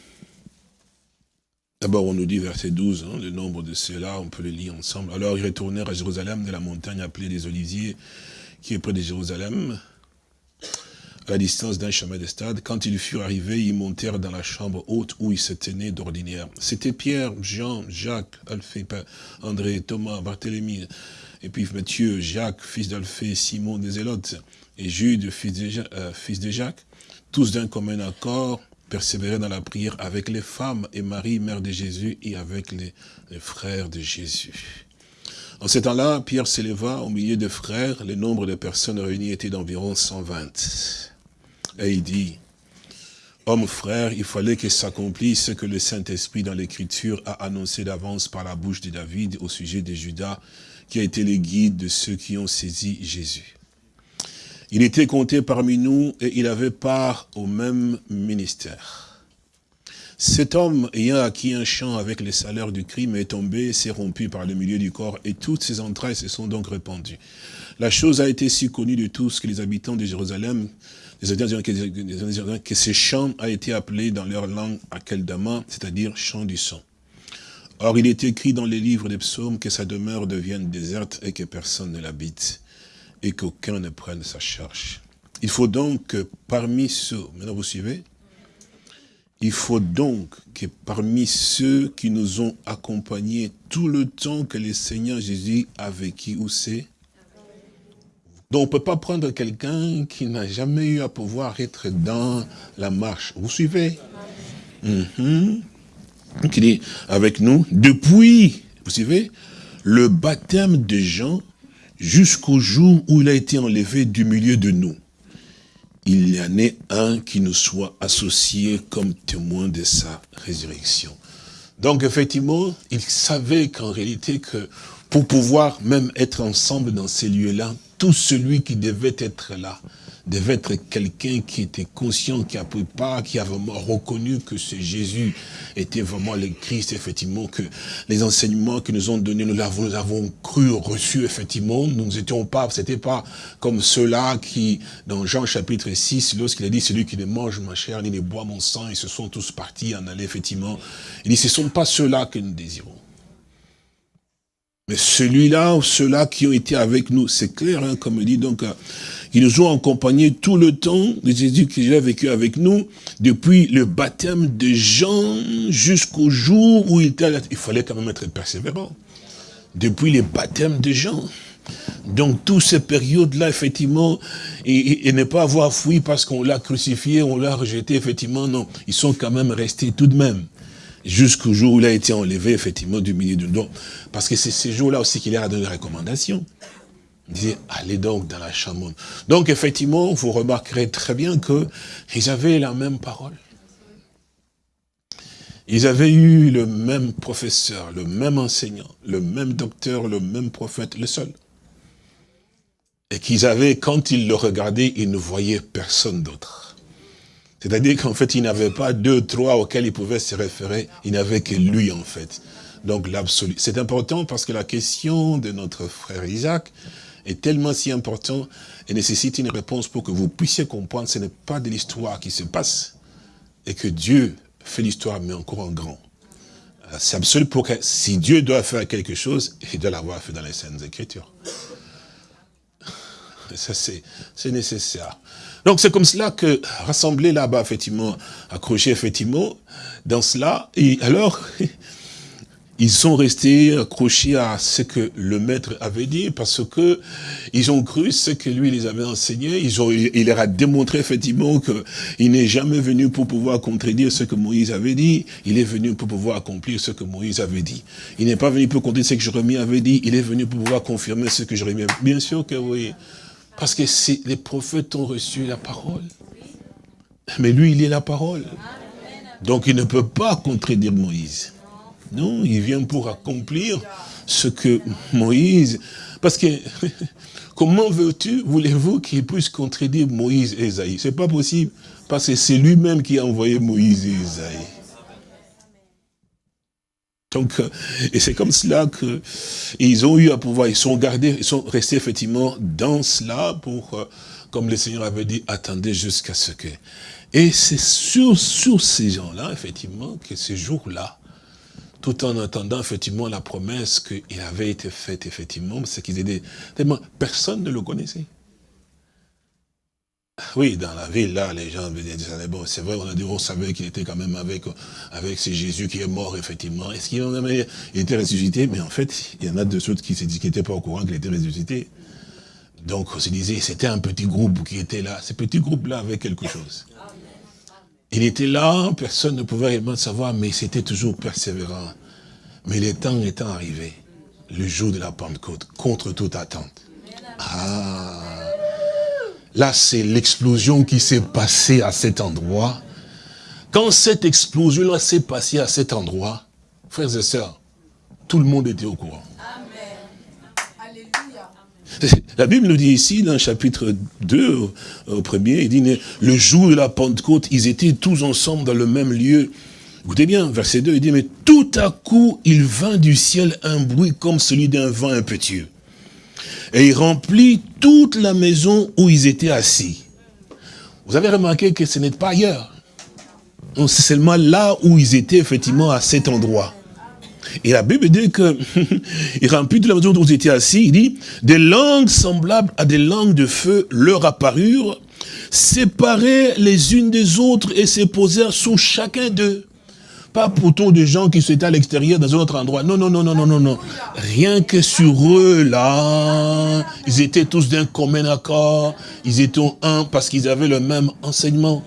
D'abord, on nous dit, verset 12, hein, le nombre de ceux-là, on peut le lire ensemble. Alors, ils retournèrent à Jérusalem, de la montagne appelée des Oliviers, qui est près de Jérusalem, à la distance d'un chemin de stade. Quand ils furent arrivés, ils montèrent dans la chambre haute où ils se tenaient d'ordinaire. C'était Pierre, Jean, Jacques, Alphée, André, Thomas, Barthélemy, et puis Matthieu, Jacques, fils d'Alphée, Simon des Zélotes, et Jude, fils de, euh, fils de Jacques, tous d'un commun accord, persévérer dans la prière avec les femmes et Marie, mère de Jésus, et avec les, frères de Jésus. En ce temps-là, Pierre s'éleva au milieu des frères. Le nombre de personnes réunies était d'environ 120. Et il dit, Homme frère, il fallait que s'accomplisse ce que le Saint-Esprit dans l'Écriture a annoncé d'avance par la bouche de David au sujet de Judas, qui a été le guide de ceux qui ont saisi Jésus. Il était compté parmi nous et il avait part au même ministère. Cet homme, ayant acquis un champ avec les salaires du crime, est tombé, s'est rompu par le milieu du corps, et toutes ses entrailles se sont donc répandues. La chose a été si connue de tous que les habitants de Jérusalem, que ce champ a été appelé dans leur langue Akeldama, c'est-à-dire champ du sang. Or, il est écrit dans les livres des psaumes que sa demeure devienne déserte et que personne ne l'habite et qu'aucun ne prenne sa charge. Il faut donc que parmi ceux, maintenant vous suivez, il faut donc que parmi ceux qui nous ont accompagnés tout le temps que le Seigneur Jésus a vécu, où c'est Donc on ne peut pas prendre quelqu'un qui n'a jamais eu à pouvoir être dans la marche. Vous suivez? Mm Qui dit avec nous, depuis, vous suivez, le baptême de Jean jusqu'au jour où il a été enlevé du milieu de nous. Il y en ait un qui nous soit associé comme témoin de sa résurrection. Donc effectivement, il savait qu'en réalité, que pour pouvoir même être ensemble dans ces lieux-là, tout celui qui devait être là, devait être quelqu'un qui était conscient, qui a pris part, qui a vraiment reconnu que ce Jésus était vraiment le Christ, effectivement, que les enseignements que nous ont donnés, nous l'avons, avons cru, reçu, effectivement, nous n'étions pas, c'était pas comme ceux-là qui, dans Jean chapitre 6, lorsqu'il a dit, celui qui ne mange ma chair, ni ne boit mon sang, ils se sont tous partis en aller, effectivement. Il dit, ce ne sont pas ceux-là que nous désirons. Mais celui-là ou ceux-là qui ont été avec nous, c'est clair, hein, comme dit, donc, ils nous ont accompagnés tout le temps de Jésus qui a vécu avec nous, depuis le baptême de Jean jusqu'au jour où il était Il fallait quand même être persévérant. Depuis le baptême de Jean. Donc, toutes ces périodes-là, effectivement, et, et, ne pas avoir fui parce qu'on l'a crucifié, on l'a rejeté, effectivement, non. Ils sont quand même restés tout de même jusqu'au jour où il a été enlevé, effectivement, du milieu de nous. Parce que c'est ces jours-là aussi qu'il a donné des recommandations. Il disait, allez donc dans la chambre. Donc, effectivement, vous remarquerez très bien qu'ils avaient la même parole. Ils avaient eu le même professeur, le même enseignant, le même docteur, le même prophète, le seul. Et qu'ils avaient, quand ils le regardaient, ils ne voyaient personne d'autre. C'est-à-dire qu'en fait, il n'avait pas deux, trois auxquels il pouvait se référer, il n'avait que lui en fait. Donc l'absolu. C'est important parce que la question de notre frère Isaac est tellement si importante et nécessite une réponse pour que vous puissiez comprendre que ce n'est pas de l'histoire qui se passe et que Dieu fait l'histoire mais encore en grand. Euh, c'est absolu pour que si Dieu doit faire quelque chose, il doit l'avoir fait dans les Saintes Écritures. Ça, c'est nécessaire. Donc c'est comme cela que, rassemblés là-bas, effectivement, accrochés, effectivement, dans cela, et alors, ils sont restés accrochés à ce que le maître avait dit, parce que ils ont cru ce que lui les avait enseigné, ils ont, il leur a démontré effectivement qu'il n'est jamais venu pour pouvoir contredire ce que Moïse avait dit, il est venu pour pouvoir accomplir ce que Moïse avait dit. Il n'est pas venu pour contredire ce que Jérémie avait dit, il est venu pour pouvoir confirmer ce que Jérémie avait dit. Bien sûr que oui. Parce que les prophètes ont reçu la parole. Mais lui, il est la parole. Donc il ne peut pas contredire Moïse. Non, il vient pour accomplir ce que Moïse... Parce que, comment veux-tu, voulez-vous qu'il puisse contredire Moïse et Esaïe? C'est pas possible, parce que c'est lui-même qui a envoyé Moïse et Esaïe. Donc, euh, et c'est comme cela que ils ont eu à pouvoir, ils sont gardés, ils sont restés effectivement dans cela pour, euh, comme le Seigneur avait dit, attendez jusqu'à ce que. Et c'est sur, sur ces gens-là, effectivement, que ce jour-là, tout en attendant effectivement la promesse qu'il avait été faite, effectivement, c'est qu'ils étaient tellement, personne ne le connaissait. Oui, dans la ville, là, les gens venaient dire, bon, c'est vrai, on a dit, on savait qu'il était quand même avec, avec ce Jésus qui est mort, effectivement. Est-ce qu'il était ressuscité? Mais en fait, il y en a deux autres qui n'étaient pas au courant qu'il était ressuscité. Donc, on se disait, c'était un petit groupe qui était là. Ce petit groupe-là avait quelque chose. Il était là, personne ne pouvait réellement savoir, mais c'était toujours persévérant. Mais le temps étant arrivé, le jour de la Pentecôte, contre toute attente. Ah Là, c'est l'explosion qui s'est passée à cet endroit. Quand cette explosion-là s'est passée à cet endroit, frères et sœurs, tout le monde était au courant. La Bible nous dit ici, dans le chapitre 2, au premier, il dit, le jour de la Pentecôte, ils étaient tous ensemble dans le même lieu. Écoutez bien, verset 2, il dit, mais tout à coup, il vint du ciel un bruit comme celui d'un vent impétueux et il remplit toute la maison où ils étaient assis. Vous avez remarqué que ce n'est pas ailleurs. C'est seulement là où ils étaient effectivement à cet endroit. Et la Bible dit que il remplit toute la maison où ils étaient assis. Il dit, des langues semblables à des langues de feu leur apparurent, séparées les unes des autres et se posèrent sous chacun d'eux. Pas pourtant des gens qui étaient à l'extérieur dans un autre endroit. Non, non, non, non, non, non, non. Rien que sur eux, là, ils étaient tous d'un commun accord. Ils étaient un parce qu'ils avaient le même enseignement.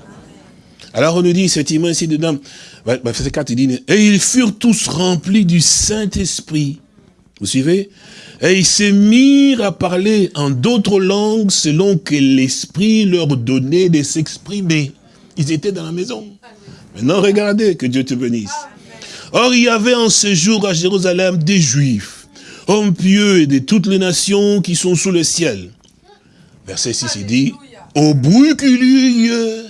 Alors on nous dit, effectivement, ici dedans, verset 4, il dit, et ils furent tous remplis du Saint-Esprit. Vous suivez? Et ils se mirent à parler en d'autres langues selon que l'Esprit leur donnait de s'exprimer. Ils étaient dans la maison. Maintenant, regardez, que Dieu te bénisse. Or, il y avait en ce jour à Jérusalem des Juifs, hommes pieux et de toutes les nations qui sont sous le ciel. Verset 6, il dit, au bruit qu'il y eut.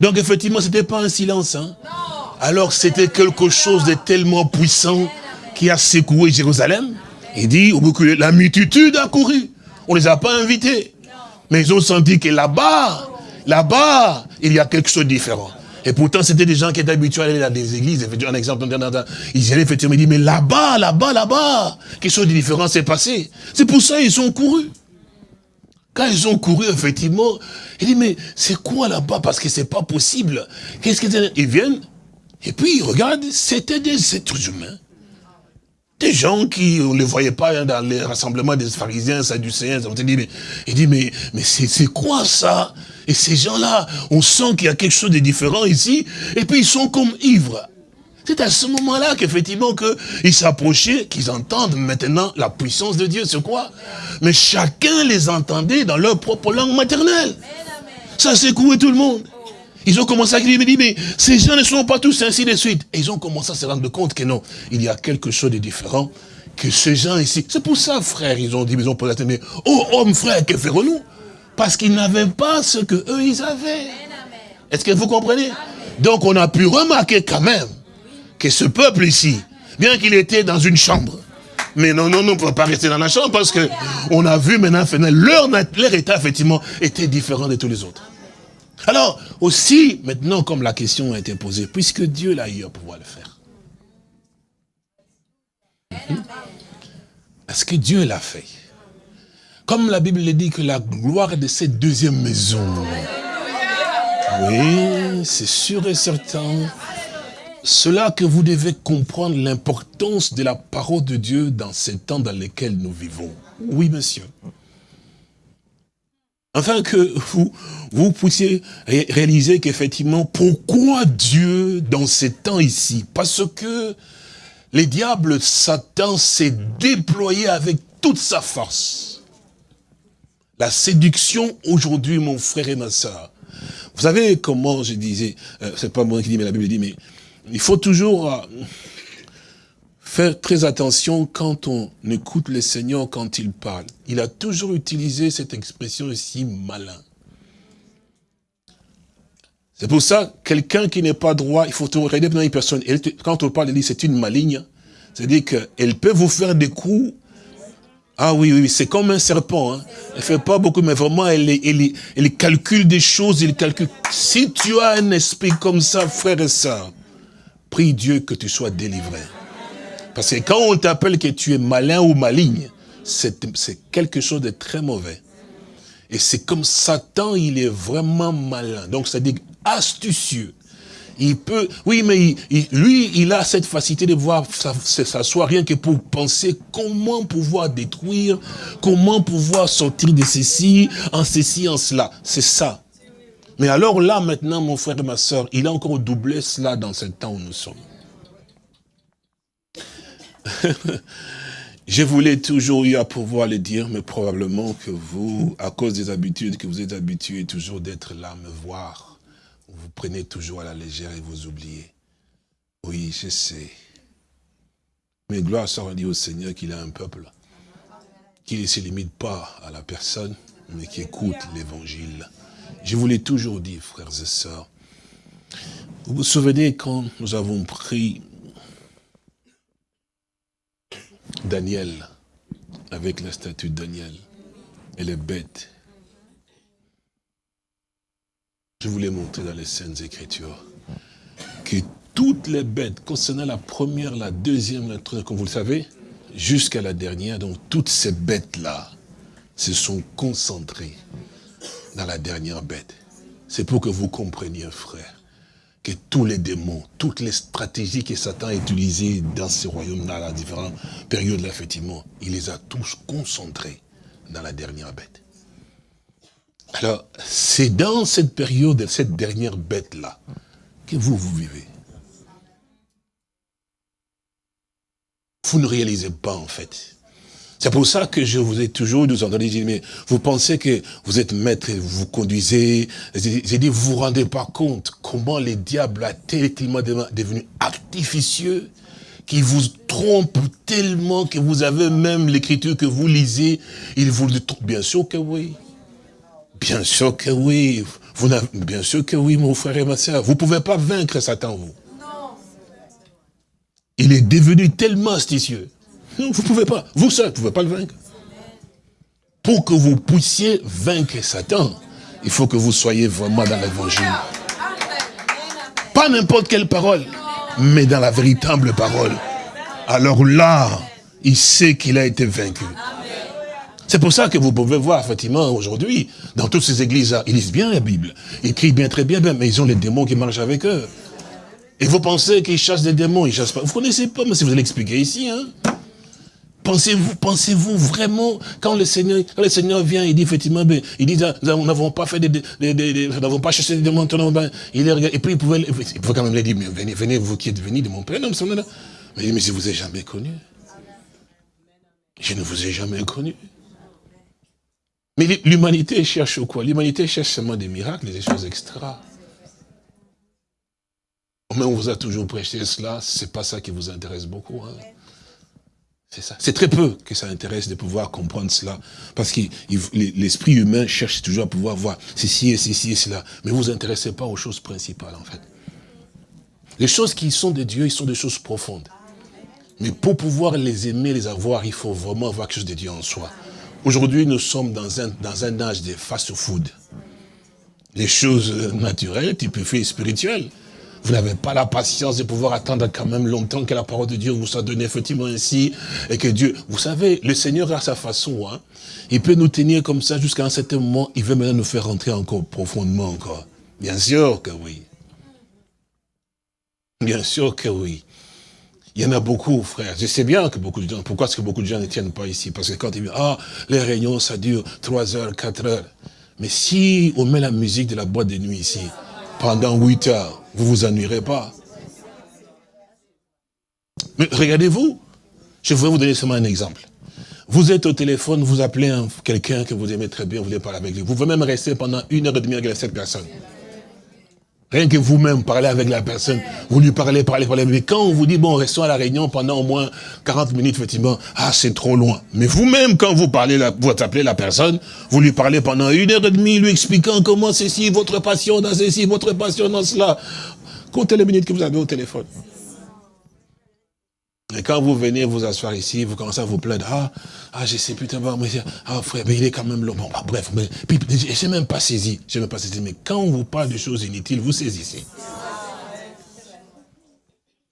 Donc, effectivement, ce n'était pas un silence. Hein? Alors, c'était quelque chose de tellement puissant qui a secoué Jérusalem. Il dit, la multitude a couru. On ne les a pas invités. Mais ils ont senti que là-bas, là-bas, il y a quelque chose de différent. Et pourtant, c'était des gens qui étaient habitués à aller dans des églises. Un exemple, ils allaient effectivement, ils disent, mais là-bas, là-bas, là-bas, quelque chose de différent s'est passé. C'est pour ça qu'ils ont couru. Quand ils ont couru, effectivement, ils disent, mais c'est quoi là-bas? Parce que c'est pas possible. Qu'est-ce qu'ils Ils viennent, et puis ils regardent, c'était des êtres humains. Des gens qui, on ne les voyait pas dans les rassemblements des pharisiens, sadducéens. On dit, mais, il dit, mais, mais c'est quoi ça? Et ces gens-là, on sent qu'il y a quelque chose de différent ici, et puis ils sont comme ivres. C'est à ce moment-là qu'effectivement qu'ils s'approchaient, qu'ils entendent maintenant la puissance de Dieu. C'est quoi? Mais chacun les entendait dans leur propre langue maternelle. Ça secouait tout le monde. Ils ont commencé à crier, mais ces gens ne sont pas tous ainsi de suite. Et ils ont commencé à se rendre compte que non, il y a quelque chose de différent que ces gens ici. C'est pour ça, frère, ils ont dit, ils ont posé la mais oh homme, frère, que ferons-nous? Parce qu'ils n'avaient pas ce que eux ils avaient. Est-ce que vous comprenez? Donc on a pu remarquer quand même que ce peuple ici, bien qu'il était dans une chambre, mais non, non, non, on ne peut pas rester dans la chambre parce que on a vu maintenant, leur, leur état, effectivement, était différent de tous les autres. Alors, aussi, maintenant, comme la question a été posée, puisque Dieu l'a eu à pouvoir le faire. Est-ce que Dieu l'a fait Comme la Bible le dit que la gloire de cette deuxième maison. Oui, c'est sûr et certain. Cela que vous devez comprendre l'importance de la parole de Dieu dans ces temps dans lesquels nous vivons. Oui, monsieur afin que vous, vous puissiez réaliser qu'effectivement, pourquoi Dieu dans ces temps ici? Parce que les diables, Satan s'est déployé avec toute sa force. La séduction aujourd'hui, mon frère et ma soeur. Vous savez comment je disais, euh, c'est pas moi qui dis, mais la Bible dit, mais il faut toujours euh, faire très attention quand on écoute le Seigneur quand il parle. Il a toujours utilisé cette expression aussi malin. C'est pour ça, quelqu'un qui n'est pas droit, il faut regarder une personne. Quand on parle, il dit c'est une maligne. C'est-à-dire qu'elle peut vous faire des coups. Ah oui, oui, c'est comme un serpent. Hein. Elle fait pas beaucoup, mais vraiment, elle, calcule des choses, elle calcule. Si tu as un esprit comme ça, frère et soeur, prie Dieu que tu sois délivré. Parce que quand on t'appelle que tu es malin ou maligne, c'est quelque chose de très mauvais. Et c'est comme Satan, il est vraiment malin. Donc, c'est-à-dire astucieux. Il peut, oui, mais lui, il a cette facilité de voir s'asseoir rien que pour penser comment pouvoir détruire, comment pouvoir sortir de ceci, en ceci, en cela. C'est ça. Mais alors là, maintenant, mon frère et ma soeur, il a encore doublé cela dans ce temps où nous sommes. Je voulais toujours eu à pouvoir le dire, mais probablement que vous, à cause des habitudes que vous êtes habitués toujours d'être là, me voir, vous prenez toujours à la légère et vous oubliez. Oui, je sais. Mais gloire soit dit au Seigneur qu'il a un peuple qui ne se limite pas à la personne, mais qui écoute l'évangile. Je vous l'ai toujours dit, frères et sœurs. Vous vous souvenez quand nous avons pris Daniel, avec la statue de Daniel, elle est bête. Je voulais montrer dans les Saintes Écritures que toutes les bêtes, concernant la première, la deuxième, la troisième, comme vous le savez, jusqu'à la dernière, donc toutes ces bêtes-là se sont concentrées dans la dernière bête. C'est pour que vous compreniez, frère, tous les démons, toutes les stratégies que Satan a utilisées dans ce royaume-là, à différentes périodes, là, effectivement, il les a tous concentrés dans la dernière bête. Alors, c'est dans cette période, cette dernière bête-là, que vous, vous vivez. Vous ne réalisez pas, en fait, c'est pour ça que je vous ai toujours nous entendu dire, mais vous pensez que vous êtes maître, vous conduisez. J'ai dit, vous vous rendez pas compte comment les diables a tellement devenu artificieux, qui vous trompe tellement que vous avez même l'écriture que vous lisez, il vous dit, bien sûr que oui. Bien sûr que oui. Vous bien sûr que oui, mon frère et ma soeur. Vous pouvez pas vaincre Satan, vous. Il est devenu tellement astucieux non, vous ne pouvez pas. Vous seul, vous ne pouvez pas le vaincre. Pour que vous puissiez vaincre Satan, il faut que vous soyez vraiment dans l'évangile. Pas n'importe quelle parole, mais dans la véritable parole. Alors là, il sait qu'il a été vaincu. C'est pour ça que vous pouvez voir, effectivement, aujourd'hui, dans toutes ces églises-là, ils lisent bien la Bible. Ils crient bien, très bien, bien, mais ils ont les démons qui marchent avec eux. Et vous pensez qu'ils chassent des démons, ils chassent pas. Vous connaissez pas, mais si vous allez expliquer ici, hein. Pensez-vous, pensez-vous vraiment, quand le Seigneur, quand le Seigneur vient, il dit effectivement, ben, il dit, nous n'avons pas fait des, nous n'avons pas cherché des démons, ben, il et puis il pouvait, il quand même lui dire, mais venez, venez, vous qui êtes venus de mon Père, non, mais, mais je vous ai jamais connu. Je ne vous ai jamais connu. Mais l'humanité cherche quoi? L'humanité cherche seulement des miracles, des choses extra. Mais on vous a toujours prêché cela, c'est pas ça qui vous intéresse beaucoup. Hein. C'est ça. C'est très peu que ça intéresse de pouvoir comprendre cela. Parce que l'esprit humain cherche toujours à pouvoir voir ceci et ceci et cela. Mais vous vous intéressez pas aux choses principales, en fait. Les choses qui sont de Dieu, ils sont des choses profondes. Mais pour pouvoir les aimer, les avoir, il faut vraiment avoir quelque chose de Dieu en soi. Aujourd'hui, nous sommes dans un, dans un âge de fast-food. Les choses naturelles, typifiées spirituelles. Vous n'avez pas la patience de pouvoir attendre quand même longtemps que la parole de Dieu vous soit donnée effectivement ainsi. Et que Dieu, vous savez, le Seigneur a sa façon. Hein. Il peut nous tenir comme ça jusqu'à un certain moment. Il veut maintenant nous faire rentrer encore profondément encore. Bien sûr que oui. Bien sûr que oui. Il y en a beaucoup, frère. Je sais bien que beaucoup de gens, pourquoi est-ce que beaucoup de gens ne tiennent pas ici? Parce que quand ils disent, ah, les réunions, ça dure 3 heures, 4 heures. Mais si on met la musique de la boîte de nuit ici, pendant 8 heures, vous ne vous ennuierez pas. Mais regardez-vous, je vais vous donner seulement un exemple. Vous êtes au téléphone, vous appelez quelqu'un que vous aimez très bien, vous voulez parler avec lui. Vous pouvez même rester pendant une heure et demie avec cette personne. Rien que vous-même parler avec la personne, vous lui parlez, parlez, parlez. Mais quand on vous dit, bon, restons à la réunion pendant au moins 40 minutes, effectivement, ah, c'est trop loin. Mais vous-même, quand vous parlez, vous appelez la personne, vous lui parlez pendant une heure et demie, lui expliquant comment ceci, votre passion dans ceci, votre passion dans cela. Comptez les minutes que vous avez au téléphone. Mais quand vous venez vous asseoir ici, vous commencez à vous plaindre. Ah, ah je sais putain, mais, ah frère, mais il est quand même long. Bon, bah, bref, mais, je n'ai même pas saisi. Je même pas saisi. Mais quand on vous parle de choses inutiles, vous saisissez.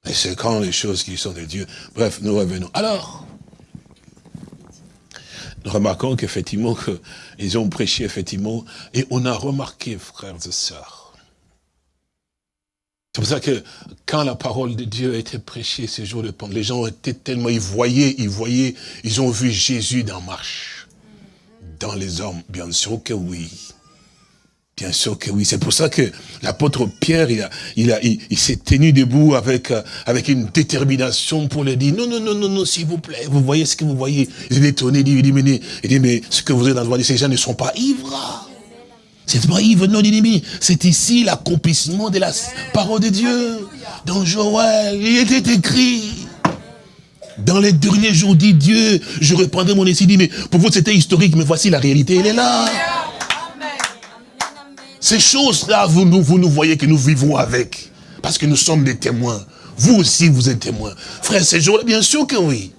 Et c'est quand les choses qui sont de Dieu. Bref, nous revenons. Alors, nous remarquons qu'effectivement, ils ont prêché, effectivement, et on a remarqué, frères et sœurs, c'est pour ça que quand la parole de Dieu a été prêchée ces jours de Pentecôte, les gens étaient tellement, ils voyaient, ils voyaient, ils ont vu Jésus en marche. Dans les hommes, bien sûr que oui. Bien sûr que oui. C'est pour ça que l'apôtre Pierre, il, a, il, a, il, s'est tenu debout avec, euh, avec une détermination pour le dire, non, non, non, non, non, s'il vous plaît, vous voyez ce que vous voyez. Il est étonné, il dit, mais, il dit, mais ce que vous êtes dans le voie, ces gens ne sont pas ivres. C'est pas Yves, non, c'est ici l'accomplissement de la parole de Dieu. Dans Joël, il était écrit. Dans les derniers jours, dit Dieu, je reprendrai mon essai, mais pour vous c'était historique, mais voici la réalité, elle est là. Ces choses-là, vous, vous nous voyez que nous vivons avec. Parce que nous sommes des témoins. Vous aussi, vous êtes témoins. Frère, ces jours-là, bien sûr que oui.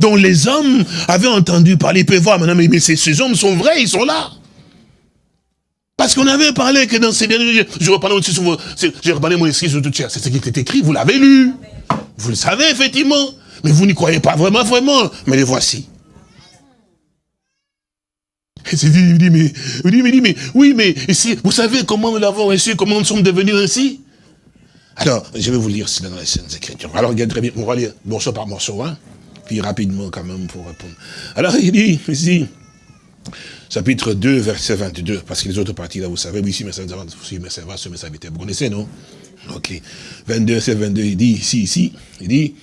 Donc les hommes avaient entendu parler, peuvent voir maintenant, mais, ces, hommes sont vrais, ils sont là. Parce qu'on avait parlé que dans ces derniers jours, je reparle aussi sur j'ai reparlé mon esprit sur tout c'est ce qui était écrit, vous l'avez lu. Vous le savez, effectivement. Mais vous n'y croyez pas vraiment, vraiment. Mais les voici. Et il dit, mais, il dit, mais, oui, mais, ici, vous savez comment nous l'avons reçu, comment nous sommes devenus ainsi? Alors, je vais vous lire cela dans les Saintes Écritures. Alors, regardez très bien, on va lire morceau par morceau, hein, puis rapidement quand même pour répondre. Alors, il dit, ici, chapitre 2, verset 22, parce que les autres parties, là, vous savez, oui, si, ça va, mais ça va, ce message vous connaissez, non? Ok. 22, verset 22, il dit, ici, ici, il dit,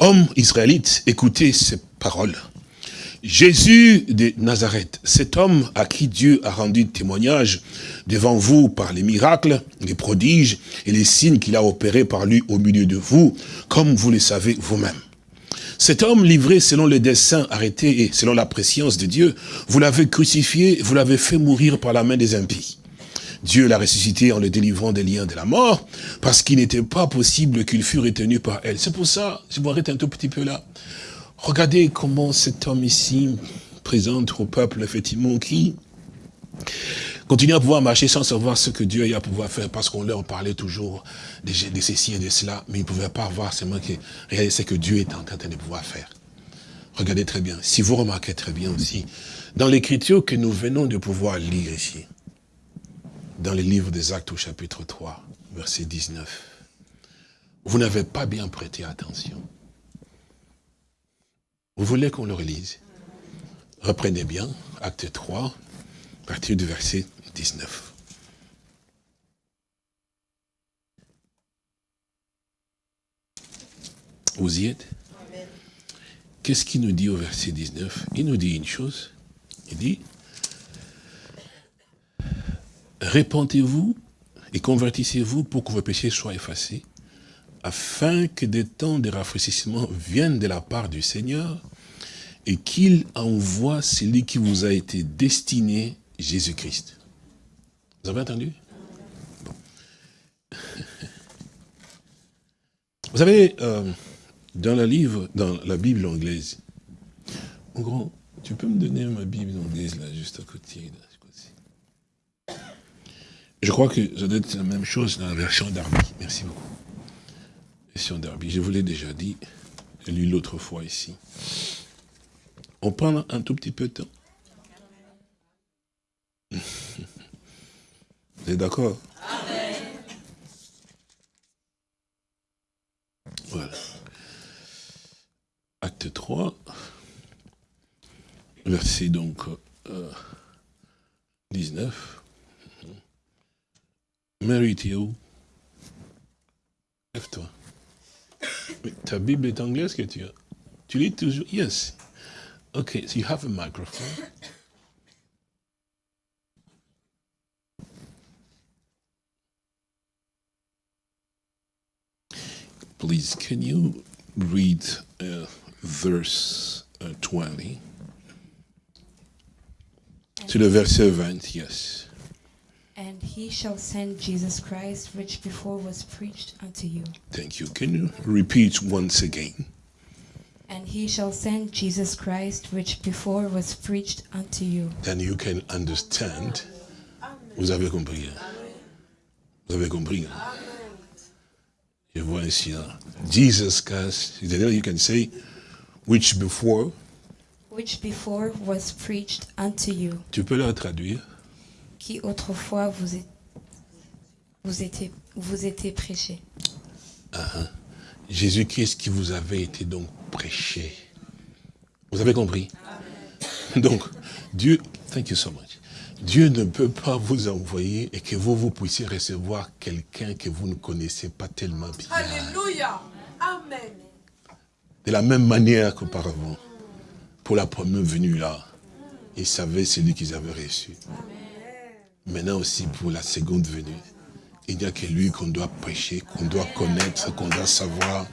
Homme israélite, écoutez ces paroles. Jésus de Nazareth, cet homme à qui Dieu a rendu témoignage devant vous par les miracles, les prodiges et les signes qu'il a opérés par lui au milieu de vous, comme vous le savez vous-même. Cet homme livré selon les desseins arrêtés et selon la préscience de Dieu, vous l'avez crucifié, vous l'avez fait mourir par la main des impies. Dieu l'a ressuscité en le délivrant des liens de la mort, parce qu'il n'était pas possible qu'il fût retenu par elle. C'est pour ça, je vous arrête un tout petit peu là. Regardez comment cet homme ici présente au peuple, effectivement, qui continue à pouvoir marcher sans savoir ce que Dieu a à pouvoir faire, parce qu'on leur parlait toujours de, ceci et de cela, mais ils ne pouvaient pas voir seulement ce que Dieu est en train de pouvoir faire. Regardez très bien, si vous remarquez très bien aussi, dans l'écriture que nous venons de pouvoir lire ici, dans le livre des Actes au chapitre 3, verset 19, vous n'avez pas bien prêté attention. Vous voulez qu'on le relise? Reprenez bien, acte 3, à partir du verset 19. Vous y êtes? Qu'est-ce qu'il nous dit au verset 19 Il nous dit une chose. Il dit, répentez-vous et convertissez-vous pour que vos péchés soient effacés, afin que des temps de rafraîchissement viennent de la part du Seigneur, et qu'il envoie celui qui vous a été destiné, Jésus-Christ. Vous avez entendu? Vous savez, euh, dans le livre, dans la Bible anglaise, en gros, tu peux me donner ma Bible anglaise là, juste à côté. Je crois que ça doit être la même chose dans la version d'Arby. Merci beaucoup. Version d'Arby. Je vous l'ai déjà dit. J'ai lu l'autre fois ici. On prend un tout petit peu de temps. Vous êtes d'accord Voilà. Acte 3, verset donc euh, 19. Mary, t'es Lève-toi. Ta Bible est anglaise que tu as Tu lis toujours? Yes. Okay, so you have a microphone. Please, can you read uh, verse uh, 20? To the verse 20, yes. And he shall send Jesus Christ, which before was preached unto you. Thank you. Can you repeat once again? And he shall send Jesus Christ, which before was preached unto you. Then you can understand. Vous avez compris. Vous avez compris. Je vois ici. hein. Jesus Christ. C'est-à-dire, you can say, which before? Which before was preached unto you. Tu peux le traduire. Qui autrefois vous, est- vous, était, vous était prêché. Jésus-Christ qui vous avait été donc prêché. Vous avez compris? Donc, Dieu, thank you so much. Dieu ne peut pas vous envoyer et que vous, vous puissiez recevoir quelqu'un que vous ne connaissez pas tellement bien. Alléluia. Amen. De la même manière qu'auparavant, pour la première venue là, ils savaient celui qu'ils avaient reçu. Maintenant aussi pour la seconde venue, il n'y a que lui qu'on doit prêcher, qu'on doit connaître, qu'on doit savoir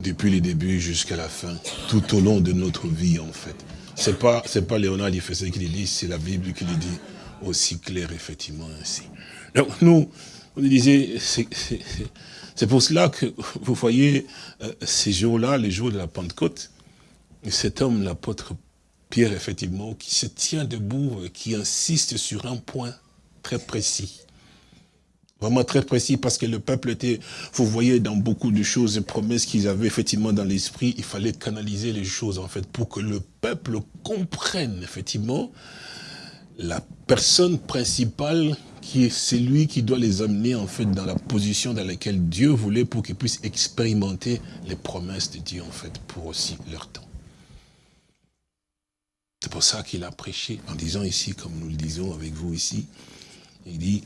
depuis le début jusqu'à la fin, tout au long de notre vie en fait. C'est pas c'est pas Léonard Difessé qui le dit, c'est la Bible qui le dit aussi clair effectivement ainsi. Donc nous, on disait, c'est- pour cela que vous voyez euh, ces jours-là, les jours de la Pentecôte, cet homme, l'apôtre Pierre, effectivement, qui se tient debout, qui insiste sur un point très précis. Vraiment très précis, parce que le peuple était, vous voyez, dans beaucoup de choses et promesses qu'ils avaient effectivement dans l'esprit, il fallait canaliser les choses, en fait, pour que le peuple comprenne, effectivement, la personne principale qui est celui qui doit les amener, en fait, dans la position dans laquelle Dieu voulait pour qu'ils puissent expérimenter les promesses de Dieu, en fait, pour aussi leur temps. C'est pour ça qu'il a prêché, en disant ici, comme nous le disons avec vous ici, il dit,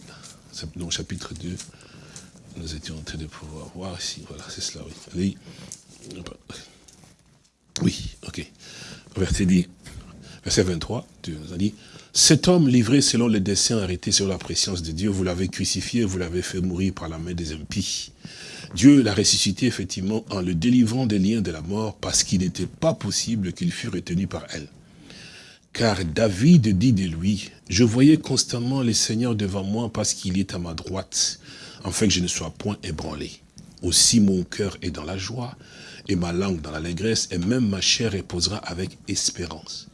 le chapitre 2, nous étions en train de pouvoir voir ici, voilà, c'est cela, oui. Oui, ok. Verset, verset 23, Dieu nous a dit, cet homme livré selon les desseins arrêtés sur la préscience de Dieu, vous l'avez crucifié, vous l'avez fait mourir par la main des impies. Dieu l'a ressuscité effectivement en le délivrant des liens de la mort parce qu'il n'était pas possible qu'il fût retenu par elle. Car David dit de lui, je voyais constamment le Seigneur devant moi parce qu'il est à ma droite, afin que je ne sois point ébranlé. Aussi mon cœur est dans la joie, et ma langue dans l'allégresse, et même ma chair reposera avec espérance.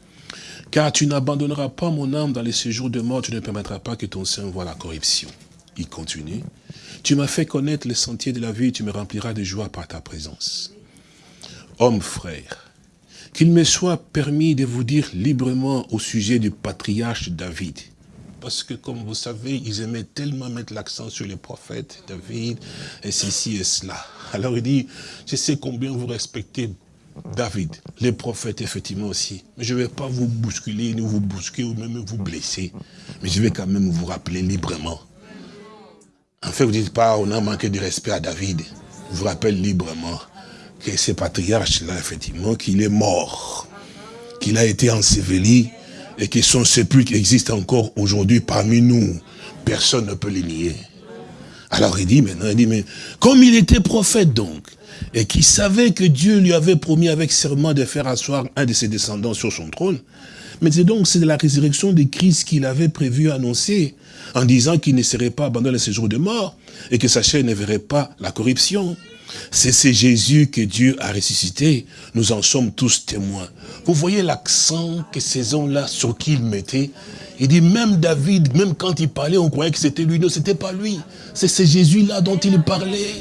Car tu n'abandonneras pas mon âme dans les séjours de mort, tu ne permettras pas que ton sein voie la corruption. Il continue. Tu m'as fait connaître les sentiers de la vie, tu me rempliras de joie par ta présence. Homme frère, qu'il me soit permis de vous dire librement au sujet du patriarche David. Parce que comme vous savez, ils aimaient tellement mettre l'accent sur les prophètes, David, et ceci et cela. Alors il dit, je sais combien vous respectez David, les prophètes effectivement aussi. Mais je ne vais pas vous bousculer, ni vous bousquer, ou même vous blesser. Mais je vais quand même vous rappeler librement. En fait, vous ne dites pas, on a manqué de respect à David. Je vous rappelle librement que ce patriarche-là, effectivement, qu'il est mort, qu'il a été enseveli, et que son sépulcre existe encore aujourd'hui parmi nous. Personne ne peut le nier. Alors il dit maintenant, il dit, mais comme il était prophète donc, et qu'il savait que Dieu lui avait promis avec serment de faire asseoir un de ses descendants sur son trône, mais c'est donc c'est de la résurrection de Christ qu'il avait prévu annoncer, en disant qu'il ne serait pas abandonné à ses jours de mort, et que sa chair ne verrait pas la corruption. C'est ce Jésus que Dieu a ressuscité. Nous en sommes tous témoins. Vous voyez l'accent que ces hommes-là, sur qui ils mettaient? Il dit, même David, même quand il parlait, on croyait que c'était lui. Non, c'était pas lui. C'est ce Jésus-là dont il parlait.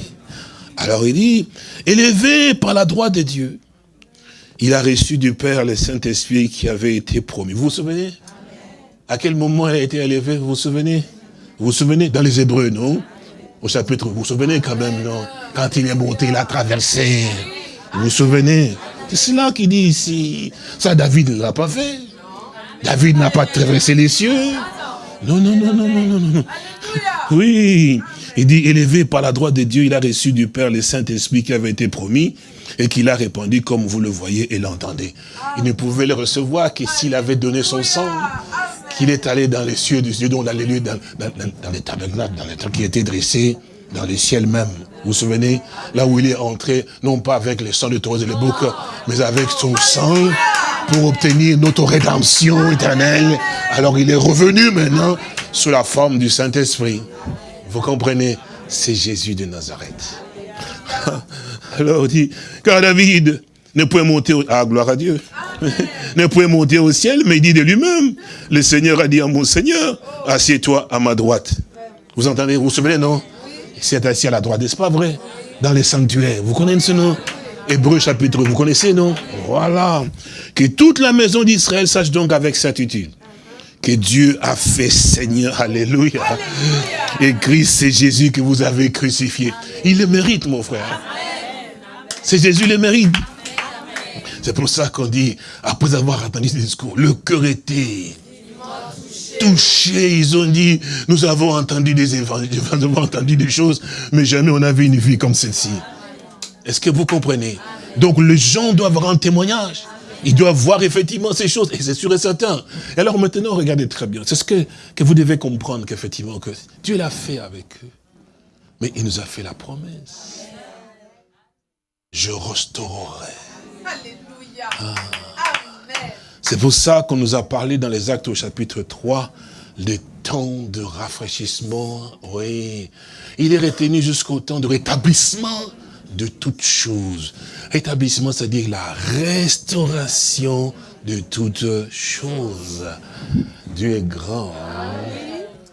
Alors il dit, élevé par la droite de Dieu, il a reçu du Père le Saint-Esprit qui avait été promis. Vous vous souvenez? À quel moment il a été élevé? Vous vous souvenez? Vous vous souvenez? Dans les Hébreux, non? Au chapitre, vous vous souvenez quand même, non Quand il est monté, il a traversé. Vous vous souvenez? C'est cela qu'il dit ici. Ça, David ne l'a pas fait. David n'a pas traversé les cieux. Non, non, non, non, non, non, non. Oui, il dit, élevé par la droite de Dieu, il a reçu du Père le Saint-Esprit qui avait été promis et qu'il a répandu comme vous le voyez et l'entendez. Il ne pouvait le recevoir que s'il avait donné son sang, qu'il est allé dans les cieux des cieux, dans les lieux, dans, les tabernacles, dans les trucs qui étaient dressés dans le ciel même. Vous vous souvenez? Là où il est entré, non pas avec le sang de taureaux et les boucs, mais avec son sang pour obtenir notre rédemption éternelle. Alors il est revenu maintenant sous la forme du Saint-Esprit. Vous comprenez? C'est Jésus de Nazareth. Alors on dit, car David ne pouvait monter, au... ah gloire à Dieu, ne pouvait monter au ciel, mais il dit de lui-même, le Seigneur a dit à mon Seigneur, assieds-toi à ma droite. Vous entendez, vous vous souvenez, non? Il s'est assis à la droite, n'est-ce pas vrai? Dans les sanctuaires, vous connaissez ce nom? Hébreu chapitre, vous connaissez, non? Voilà. Que toute la maison d'Israël sache donc avec certitude que Dieu a fait Seigneur. Alléluia. Et Christ, c'est Jésus que vous avez crucifié. Il le mérite, mon frère. C'est Jésus le mérite. C'est pour ça qu'on dit, après avoir entendu ce discours, le cœur était touché. Ils ont dit, nous avons entendu des nous avons entendu des choses, mais jamais on a vu une vie comme celle-ci. Est-ce que vous comprenez? Donc les gens doivent rendre témoignage. Ils doivent voir effectivement ces choses, et c'est sûr et certain. Et alors maintenant, regardez très bien, c'est ce que, que vous devez comprendre qu'effectivement, que Dieu l'a fait avec eux. Mais il nous a fait la promesse. Je restaurerai. Alléluia. Ah. Amen. C'est pour ça qu'on nous a parlé dans les actes au chapitre 3, le temps de rafraîchissement, oui. Il est retenu jusqu'au temps de rétablissement de toutes choses. Rétablissement, c'est-à-dire la restauration de toutes choses. Dieu est grand. hein.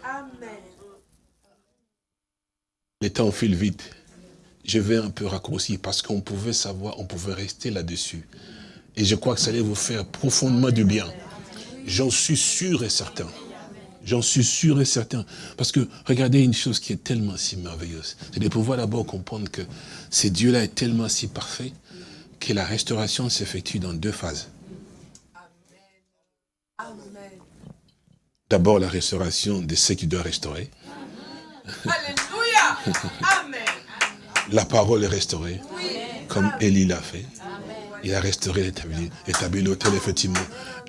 Amen. Les temps filent vite. Je vais un peu raccourcir parce qu'on pouvait savoir, on pouvait rester là-dessus. Et je crois que ça allait vous faire profondément du bien. J'en suis sûr et certain. J'en suis sûr et certain. Parce que regardez une chose qui est tellement si merveilleuse. C'est de pouvoir d'abord comprendre que ce Dieu-là est tellement si parfait que la restauration s'effectue dans deux phases. D'abord la restauration de ceux qui doivent restaurer. Alléluia. Amen. La parole est restaurée, comme Élie l'a fait. Il a restauré, établi, établi l'autel, effectivement.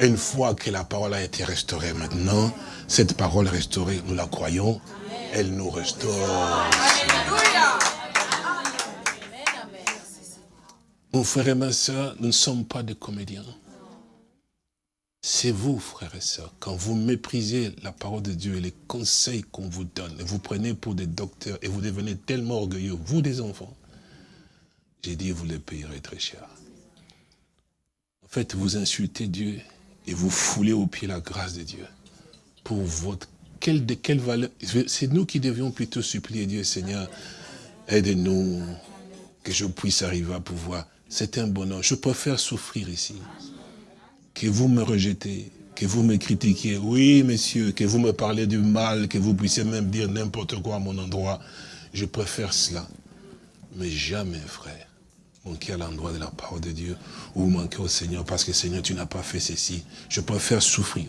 Une fois que la parole a été restaurée maintenant, cette parole restaurée, nous la croyons, elle nous restaure. Alléluia. Mon frère et ma soeur, nous ne sommes pas des comédiens. C'est vous, frères et sœurs, quand vous méprisez la parole de Dieu et les conseils qu'on vous donne, et vous prenez pour des docteurs, et vous devenez tellement orgueilleux, vous des enfants, j'ai dit, vous les payerez très cher. En fait, vous insultez Dieu et vous foulez au pied la grâce de Dieu. Pour votre, quelle, de quelle valeur C'est nous qui devions plutôt supplier Dieu, Seigneur, aide-nous, que je puisse arriver à pouvoir. C'est un bonheur. Je préfère souffrir ici. Que vous me rejetez, que vous me critiquiez. Oui, messieurs, que vous me parlez du mal, que vous puissiez même dire n'importe quoi à mon endroit. Je préfère cela. Mais jamais, frère, manquer à l'endroit de la parole de Dieu ou manquer au Seigneur parce que Seigneur, tu n'as pas fait ceci. Je préfère souffrir.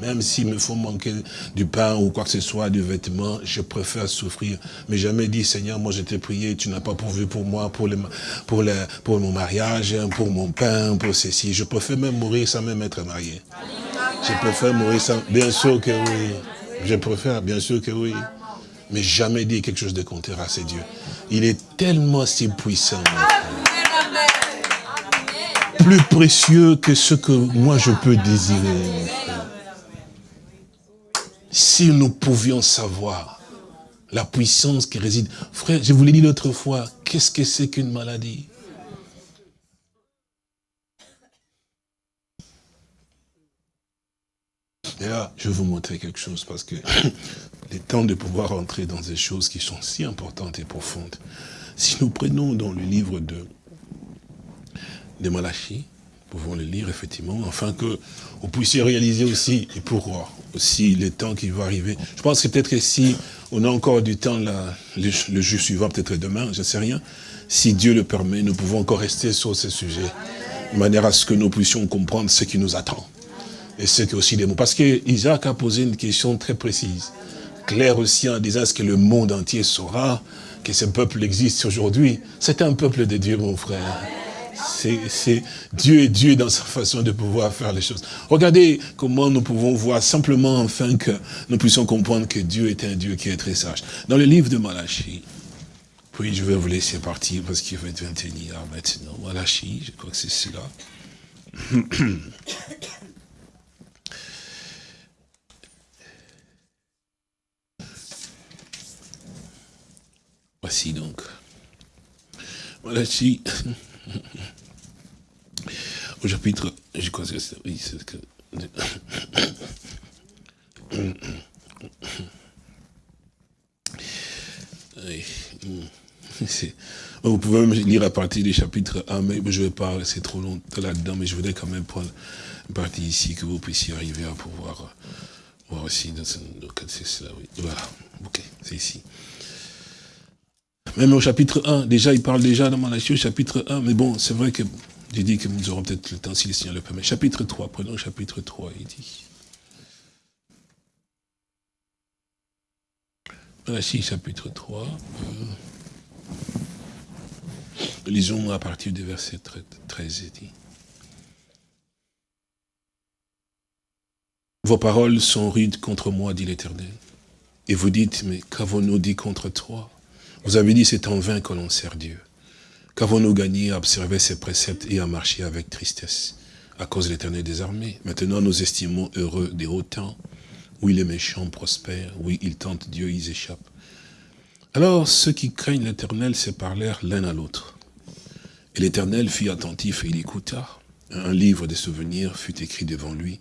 Même s'il me faut manquer du pain ou quoi que ce soit, du vêtement, je préfère souffrir. Mais jamais dit, Seigneur, moi je t'ai prié, tu n'as pas pourvu pour moi, pour, pour, pour mon mariage, pour mon pain, pour ceci. Je préfère même mourir sans même être marié. Je préfère mourir sans... Bien sûr que oui. Je préfère, bien sûr que oui. Mais jamais dit quelque chose de contraire à ce Dieu. Il est tellement si puissant. Plus précieux que ce que moi je peux désirer. Si nous pouvions savoir la puissance qui réside. Frère, je vous l'ai dit l'autre fois, qu'est-ce que c'est qu'une maladie? Et là, je vais vous montrer quelque chose parce que le temps de pouvoir entrer dans des choses qui sont si importantes et profondes. Si nous prenons dans le livre de, de Malachie, nous pouvons le lire effectivement, afin que vous puissiez réaliser aussi, et pour euh, aussi le temps qui va arriver. Je pense que peut-être que si on a encore du temps, le, jour suivant, peut-être demain, je ne sais rien, si Dieu le permet, nous pouvons encore rester sur ce sujet, de manière à ce que nous puissions comprendre ce qui nous attend. Et ce qui aussi des mots. Parce que Isaac a posé une question très précise, claire aussi en disant ce que le monde entier saura que ce peuple existe aujourd'hui. C'est un peuple de Dieu, mon frère. C'est Dieu est Dieu dans sa façon de pouvoir faire les choses. Regardez comment nous pouvons voir simplement afin que nous puissions comprendre que Dieu est un Dieu qui est très sage. Dans le livre de Malachie, puis je vais vous laisser partir parce qu'il va être 21 heures maintenant. Malachie, je crois que c'est cela. Voici donc. Malachie au chapitre, je crois que c'est, oui, c'est que. C'est- Vous pouvez même lire à partir du chapitre 1, mais je ne vais pas rester trop longtemps là-dedans, mais je voudrais quand même prendre une partie ici, que vous puissiez arriver à pouvoir voir aussi. Dans c'est cela, oui. Voilà, ok, c'est ici. Même au chapitre 1, déjà, il parle déjà dans Malachie au chapitre 1, mais bon, c'est vrai que j'ai dit que nous aurons peut-être le temps si le Seigneur le permet. Chapitre 3, prenons chapitre 3, il dit. Malachie, chapitre 3. euh, lisons à partir du verset 13, il dit. Vos paroles sont rudes contre moi, dit l'Éternel. Et vous dites, mais qu'avons-nous dit contre toi? Vous avez dit, c'est en vain que l'on sert Dieu. Qu'avons-nous gagné à observer ses préceptes et à marcher avec tristesse à cause de l'éternel des armées? Maintenant, nous estimons heureux des hauts temps. Oui, les méchants prospèrent. Oui, ils tentent Dieu, ils échappent. Alors, ceux qui craignent l'éternel se parlèrent l'un à l'autre. Et l'éternel fut attentif et il écouta. Un livre de souvenirs fut écrit devant lui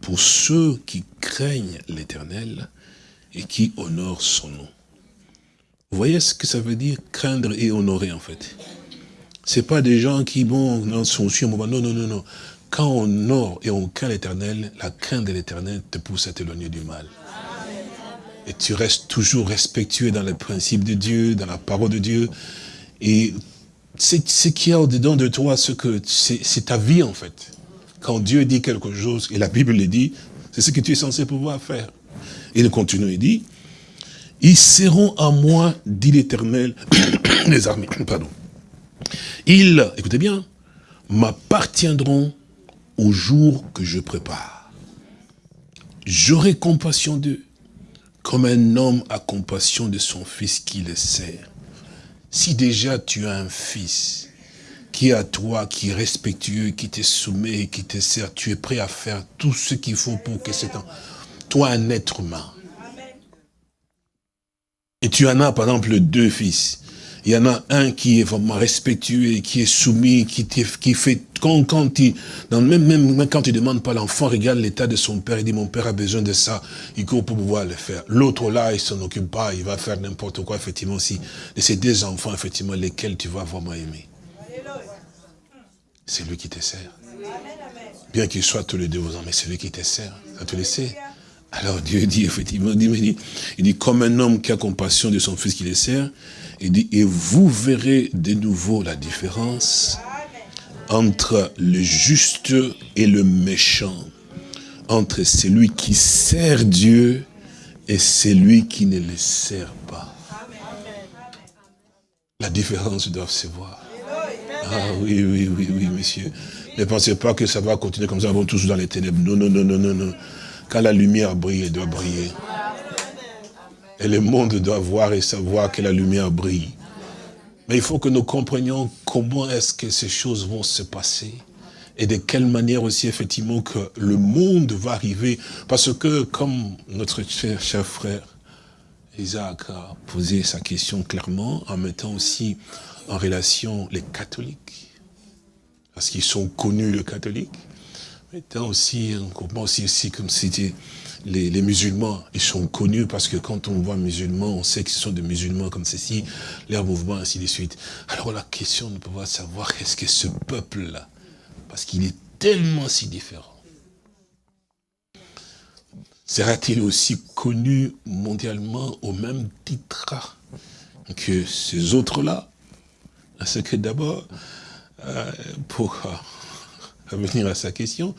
pour ceux qui craignent l'éternel et qui honorent son nom. Vous voyez ce que ça veut dire, craindre et honorer en fait? C'est pas des gens qui, bon, sont moment. Non, non, non, non. Quand on honore et on craint l'éternel, la crainte de l'éternel te pousse à t'éloigner du mal. Et tu restes toujours respectueux dans les principes de Dieu, dans la parole de Dieu. Et c'est ce qu'il y a au-dedans de toi, ce que c'est c'est ta vie en fait. Quand Dieu dit quelque chose, et la Bible le dit, c'est ce que tu es censé pouvoir faire. Et il continue, il dit, ils seront à moi, dit l'éternel, les armées, pardon. Ils, écoutez bien, m'appartiendront au jour que je prépare. J'aurai compassion d'eux, comme un homme a compassion de son fils qui le sert. Si déjà tu as un fils qui est à toi, qui est respectueux, qui te soumet, qui te sert, tu es prêt à faire tout ce qu'il faut pour que c'est. Toi, un être humain. Et tu en as, par exemple, deux fils. Il y en a un qui est vraiment respectueux, qui est soumis, qui, fait, quand, quand il, même, même quand il demande pas l'enfant, regarde l'état de son père, il dit, mon père a besoin de ça, il court pour pouvoir le faire. L'autre là, il s'en occupe pas, il va faire n'importe quoi, effectivement, aussi. De ces deux enfants, effectivement, lesquels tu vas vraiment aimer. C'est lui qui te sert. Bien qu'il soit tous les deux ans, mais c'est lui qui te sert. Ça te le sait. Alors Dieu dit, effectivement, il dit, comme un homme qui a compassion de son fils qui le sert, il dit, et vous verrez de nouveau la différence entre le juste et le méchant, entre celui qui sert Dieu et celui qui ne le sert pas. La différence doit se voir. Ah oui, oui, oui, oui, monsieur. Ne pensez pas que ça va continuer comme ça, vont tous dans les ténèbres. Non, non, non, non, non, non. Quand la lumière brille, elle doit briller. Et le monde doit voir et savoir que la lumière brille. Mais il faut que nous comprenions comment est-ce que ces choses vont se passer. Et de quelle manière aussi, effectivement, que le monde va arriver. Parce que, comme notre cher, cher frère Isaac a posé sa question clairement, en mettant aussi en relation les catholiques. Parce qu'ils sont connus, les catholiques. Mettant aussi, comment aussi, aussi comme c'était les, les, musulmans, ils sont connus parce que quand on voit musulmans, on sait que ce sont des musulmans comme ceci, leur mouvement, ainsi de suite. Alors la question de pouvoir savoir est-ce que ce peuple-là, parce qu'il est tellement si différent, sera-t-il aussi connu mondialement au même titre que ces autres-là? Parce que d'abord, euh, pour revenir à sa question,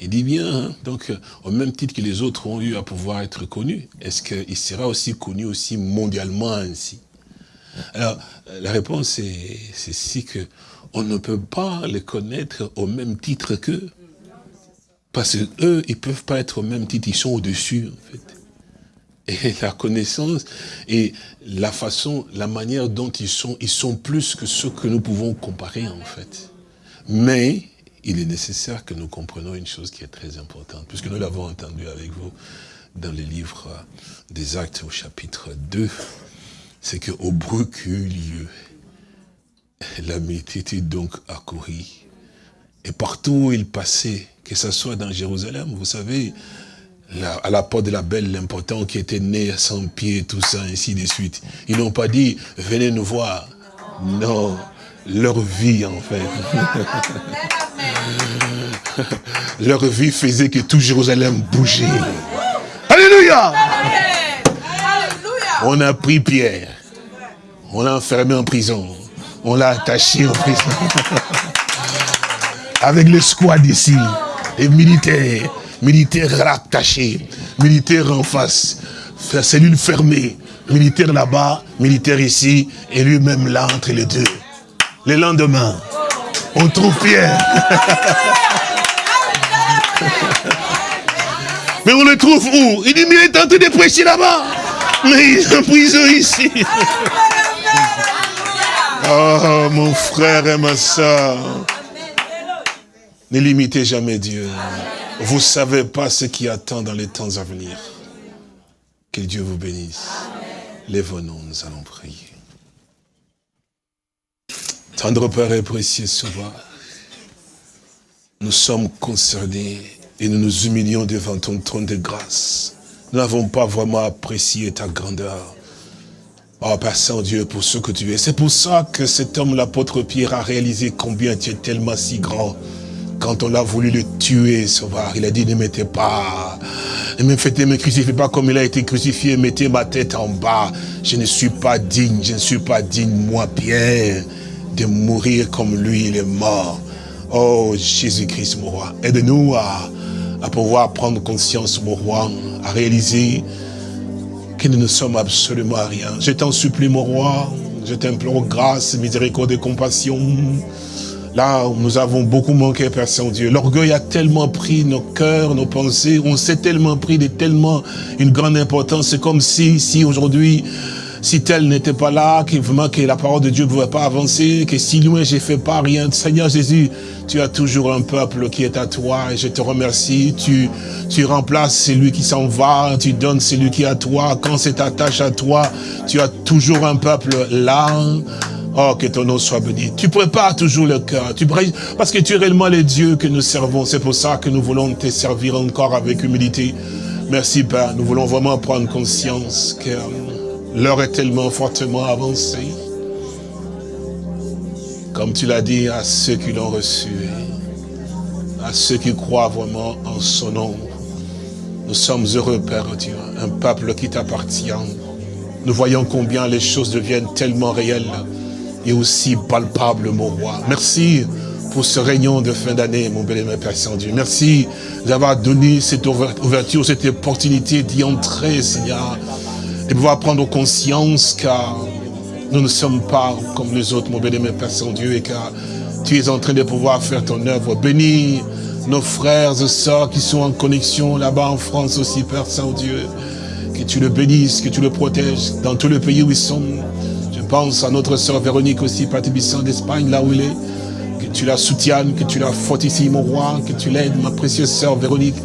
il dit bien, hein, donc au même titre que les autres ont eu à pouvoir être connus, est-ce qu'il sera aussi connu aussi mondialement ainsi? Alors, la réponse est si que on ne peut pas les connaître au même titre qu'eux. Parce qu'eux, ils ne peuvent pas être au même titre, ils sont au-dessus, en fait. Et la connaissance et la façon, la manière dont ils sont, ils sont plus que ceux que nous pouvons comparer, en fait. Mais, il est nécessaire que nous comprenions une chose qui est très importante, puisque nous l'avons entendu avec vous dans les livres des actes au chapitre 2, c'est qu'au bruit qu'eut lieu, la multitude donc accourut. Et partout où il passait, que ce soit dans Jérusalem, vous savez, à la porte de la belle, l'important qui était né à 100 pieds, tout ça, ainsi de suite. Ils n'ont pas dit, venez nous voir. Non, leur vie en fait. leur vie faisait que tout Jérusalem bougeait. Alléluia. On a pris Pierre, on l'a enfermé en prison, on l'a attaché en prison. Avec le squad ici, les militaires, militaires rattachés, militaires en face, cellule fermée, militaire là-bas, militaire ici, et lui-même là entre les deux. Le lendemain, on trouve Pierre. Mais on le trouve où? Il est en train de prêcher là-bas. Mais il est en prison ici. Oh, mon frère et ma soeur. Ne limitez jamais Dieu. Vous ne savez pas ce qui attend dans les temps à venir. Que Dieu vous bénisse. Lève-nous, nous allons prier. Tendre Père et précieux Sauveur, nous sommes concernés et nous nous humilions devant ton trône de grâce. Nous n'avons pas vraiment apprécié ta grandeur. Oh Père Saint-Dieu, pour ce que tu es. C'est pour ça que cet homme, l'apôtre Pierre, a réalisé combien tu es tellement si grand. Quand on a voulu le tuer, sauveur, il a dit, ne mettez pas, ne me faites, me crucifiez pas comme il a été crucifié, mettez ma tête en bas. Je ne suis pas digne, je ne suis pas digne, moi, Pierre, de mourir comme lui, il est mort. Oh, Jésus-Christ, mon roi, aide-nous à, à pouvoir prendre conscience, mon roi, à réaliser que nous ne sommes absolument rien. Je t'en supplie, mon roi, je t'implore grâce, miséricorde et compassion. Là, nous avons beaucoup manqué, Père Saint-Dieu. L'orgueil a tellement pris nos cœurs, nos pensées. On s'est tellement pris de tellement une grande importance. C'est comme si, si aujourd'hui, si tel n'était pas là, que vraiment que la parole de Dieu ne pouvait pas avancer, que si loin j'ai fait pas rien. Seigneur Jésus, tu as toujours un peuple qui est à toi et je te remercie. Tu, tu remplaces celui qui s'en va, tu donnes celui qui est à toi. Quand c'est ta tâche à toi, tu as toujours un peuple là. Oh, que ton nom soit béni. Tu prépares toujours le cœur. Tu pré- Parce que tu es réellement le Dieu que nous servons. C'est pour ça que nous voulons te servir encore avec humilité. Merci Père. Nous voulons vraiment prendre conscience que l'heure est tellement fortement avancée. Comme tu l'as dit à ceux qui l'ont reçu, à ceux qui croient vraiment en son nom. Nous sommes heureux, Père Dieu, un peuple qui t'appartient. Nous voyons combien les choses deviennent tellement réelles et aussi palpables, mon roi. Merci pour ce réunion de fin d'année, mon bel-aimé Père Saint-Dieu. Merci d'avoir donné cette ouverture, cette opportunité d'y entrer, Seigneur, et pouvoir prendre conscience car nous ne sommes pas comme les autres, mon bien-aimé Père Saint-Dieu, et car tu es en train de pouvoir faire ton œuvre. Bénis nos frères et sœurs qui sont en connexion là-bas en France aussi, Père Saint-Dieu. Que tu le bénisses, que tu le protèges dans tout le pays où ils sont. Je pense à notre sœur Véronique aussi, Père Tébissant d'Espagne, là où il est. Que tu la soutiennes, que tu la fortifies, mon roi, que tu l'aides, ma précieuse sœur Véronique.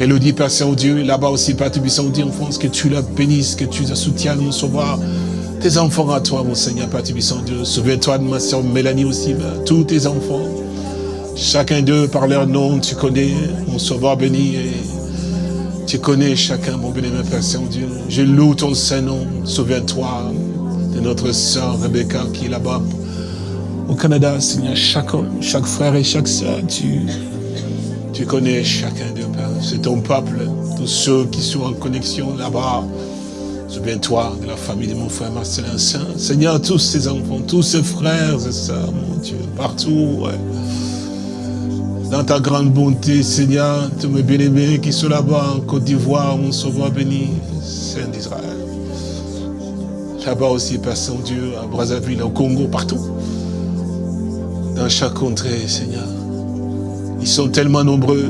Elodie, Père Saint-Dieu, là-bas aussi, Père Tébissant en France, que tu la bénisses, que tu la soutiennes, mon sauveur tes enfants à toi, mon Seigneur, Père Tubissant Dieu. Souviens-toi de ma soeur Mélanie aussi, Père. tous tes enfants. Chacun d'eux, par leur nom, tu connais, mon sauveur béni. Et tu connais chacun, mon béni, Père Saint-Dieu. Je loue ton Saint-Nom. Souviens-toi de notre sœur Rebecca qui est là-bas au Canada, Seigneur. Chaque homme, chaque frère et chaque sœur, tu, tu connais chacun d'eux, Père. C'est ton peuple, tous ceux qui sont en connexion là-bas. Souviens-toi de la famille de mon frère Marcelin Saint. Seigneur, tous ses enfants, tous ses frères et sœurs, mon Dieu, partout, ouais. Dans ta grande bonté, Seigneur, tous mes bien-aimés qui sont là-bas en Côte d'Ivoire, mon sauveur béni, Saint d'Israël. Là-bas aussi, Père Saint-Dieu, à Brazzaville, au Congo, partout. Dans chaque contrée, Seigneur. Ils sont tellement nombreux.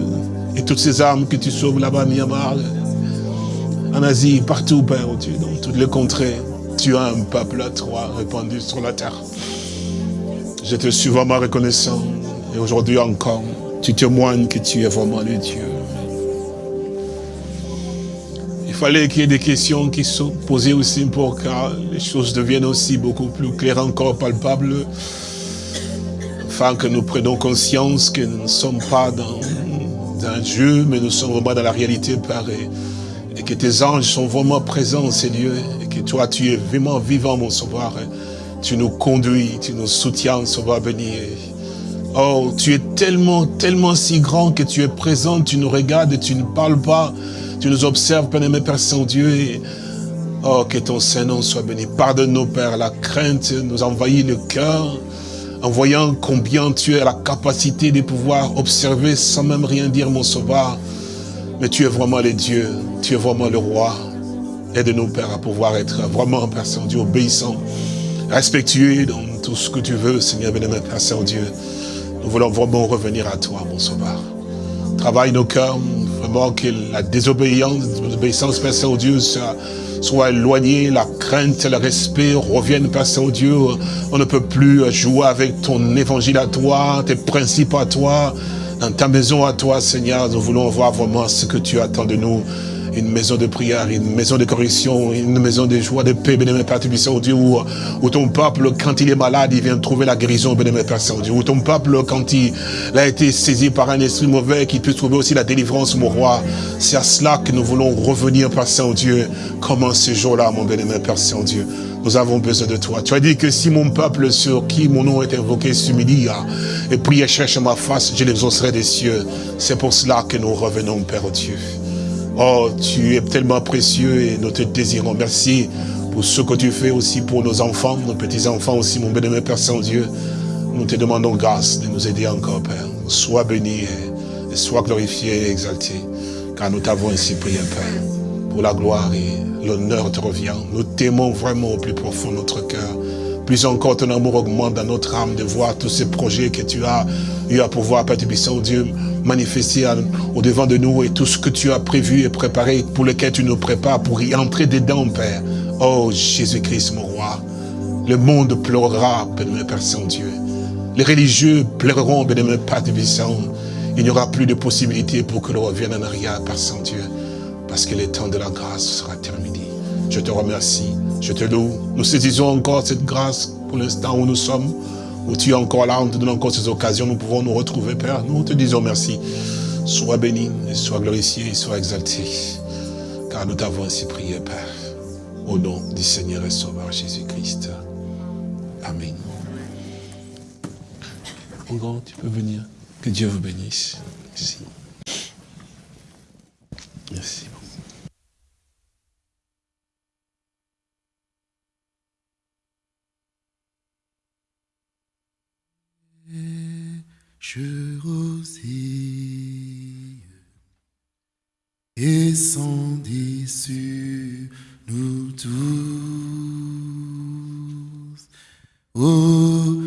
Et toutes ces armes que tu sauves là-bas Myanmar, en Asie, partout, Père, oh Dieu, dans toutes les contrées, tu as un peuple à toi répandu sur la terre. Je te suis vraiment reconnaissant. Et aujourd'hui encore, tu témoignes que tu es vraiment le Dieu. Il fallait qu'il y ait des questions qui sont posées aussi pour que les choses deviennent aussi beaucoup plus claires, encore palpables. Afin que nous prenions conscience que nous ne sommes pas dans, un jeu, mais nous sommes vraiment dans la réalité, Père. Et, que tes anges sont vraiment présents, Seigneur. Et que toi, tu es vraiment vivant, mon sauveur. Tu nous conduis, tu nous soutiens, sauveur béni. Oh, tu es tellement, tellement si grand que tu es présent, tu nous regardes tu ne parles pas. Tu nous observes, Père-aimé, Père Saint-Dieu. Oh, que ton Saint-Nom soit béni. Pardonne-nous, Père, la crainte nous envahit le cœur en voyant combien tu as la capacité de pouvoir observer sans même rien dire, mon sauveur. Mais tu es vraiment le Dieu, tu es vraiment le roi. Aide-nous, Père, à pouvoir être vraiment, Père Saint-Dieu, obéissant, respectueux dans tout ce que tu veux, Seigneur, bénémoine, Père Saint-Dieu. Nous voulons vraiment revenir à toi, mon sauveur. Travaille nos cœurs, vraiment que la désobéissance, désobéissance Père Saint-Dieu, soit, soit éloignée, la crainte, le respect reviennent, Père Saint-Dieu. On ne peut plus jouer avec ton évangile à toi, tes principes à toi, dans ta maison à toi, Seigneur. Nous voulons voir vraiment ce que tu attends de nous une maison de prière, une maison de correction, une maison de joie, de paix, bénémoine Père Saint-Dieu, où, où ton peuple, quand il est malade, il vient trouver la guérison, bénémoine Père Saint-Dieu, où ton peuple, quand il, a été saisi par un esprit mauvais, qu'il puisse trouver aussi la délivrance, mon roi. C'est à cela que nous voulons revenir, Père Saint-Dieu, comme en ce jour-là, mon bénémoine Père Saint-Dieu. Nous avons besoin de toi. Tu as dit que si mon peuple sur qui mon nom est invoqué s'humilie et prie et cherche ma face, je l'exaucerai des cieux. C'est pour cela que nous revenons, Père Dieu. Oh, tu es tellement précieux et nous te désirons. Merci pour ce que tu fais aussi pour nos enfants, nos petits-enfants aussi, mon bénémoine Père Saint-Dieu. Nous te demandons grâce de nous aider encore, Père. Sois béni et sois glorifié et exalté, car nous t'avons ainsi prié, Père. Pour la gloire et l'honneur te revient. Nous t'aimons vraiment au plus profond de notre cœur. Plus encore, ton amour augmente dans notre âme de voir tous ces projets que tu as eu à pouvoir, Père Saint-Dieu, manifester au devant de nous et tout ce que tu as prévu et préparé pour lequel tu nous prépares pour y entrer dedans, Père. Oh Jésus-Christ, mon roi, le monde pleurera, bénémoine Père Saint-Dieu. Les religieux pleureront, bénémoine Père Tébissant. Il n'y aura plus de possibilité pour que l'on revienne en arrière, Père Saint-Dieu, parce que le temps de la grâce sera terminé. Je te remercie, je te loue. Nous saisissons encore cette grâce pour l'instant où nous sommes où tu es encore là, on te donne encore ces occasions, nous pouvons nous retrouver, Père. Nous te disons merci. Sois béni, sois glorifié, sois exalté. Car nous t'avons ainsi prié, Père. Au nom du Seigneur et Sauveur Jésus-Christ. Amen. Mon grand, tu peux venir. Que Dieu vous bénisse. Merci. Merci. Je rosille et sans sur nous tous. Ô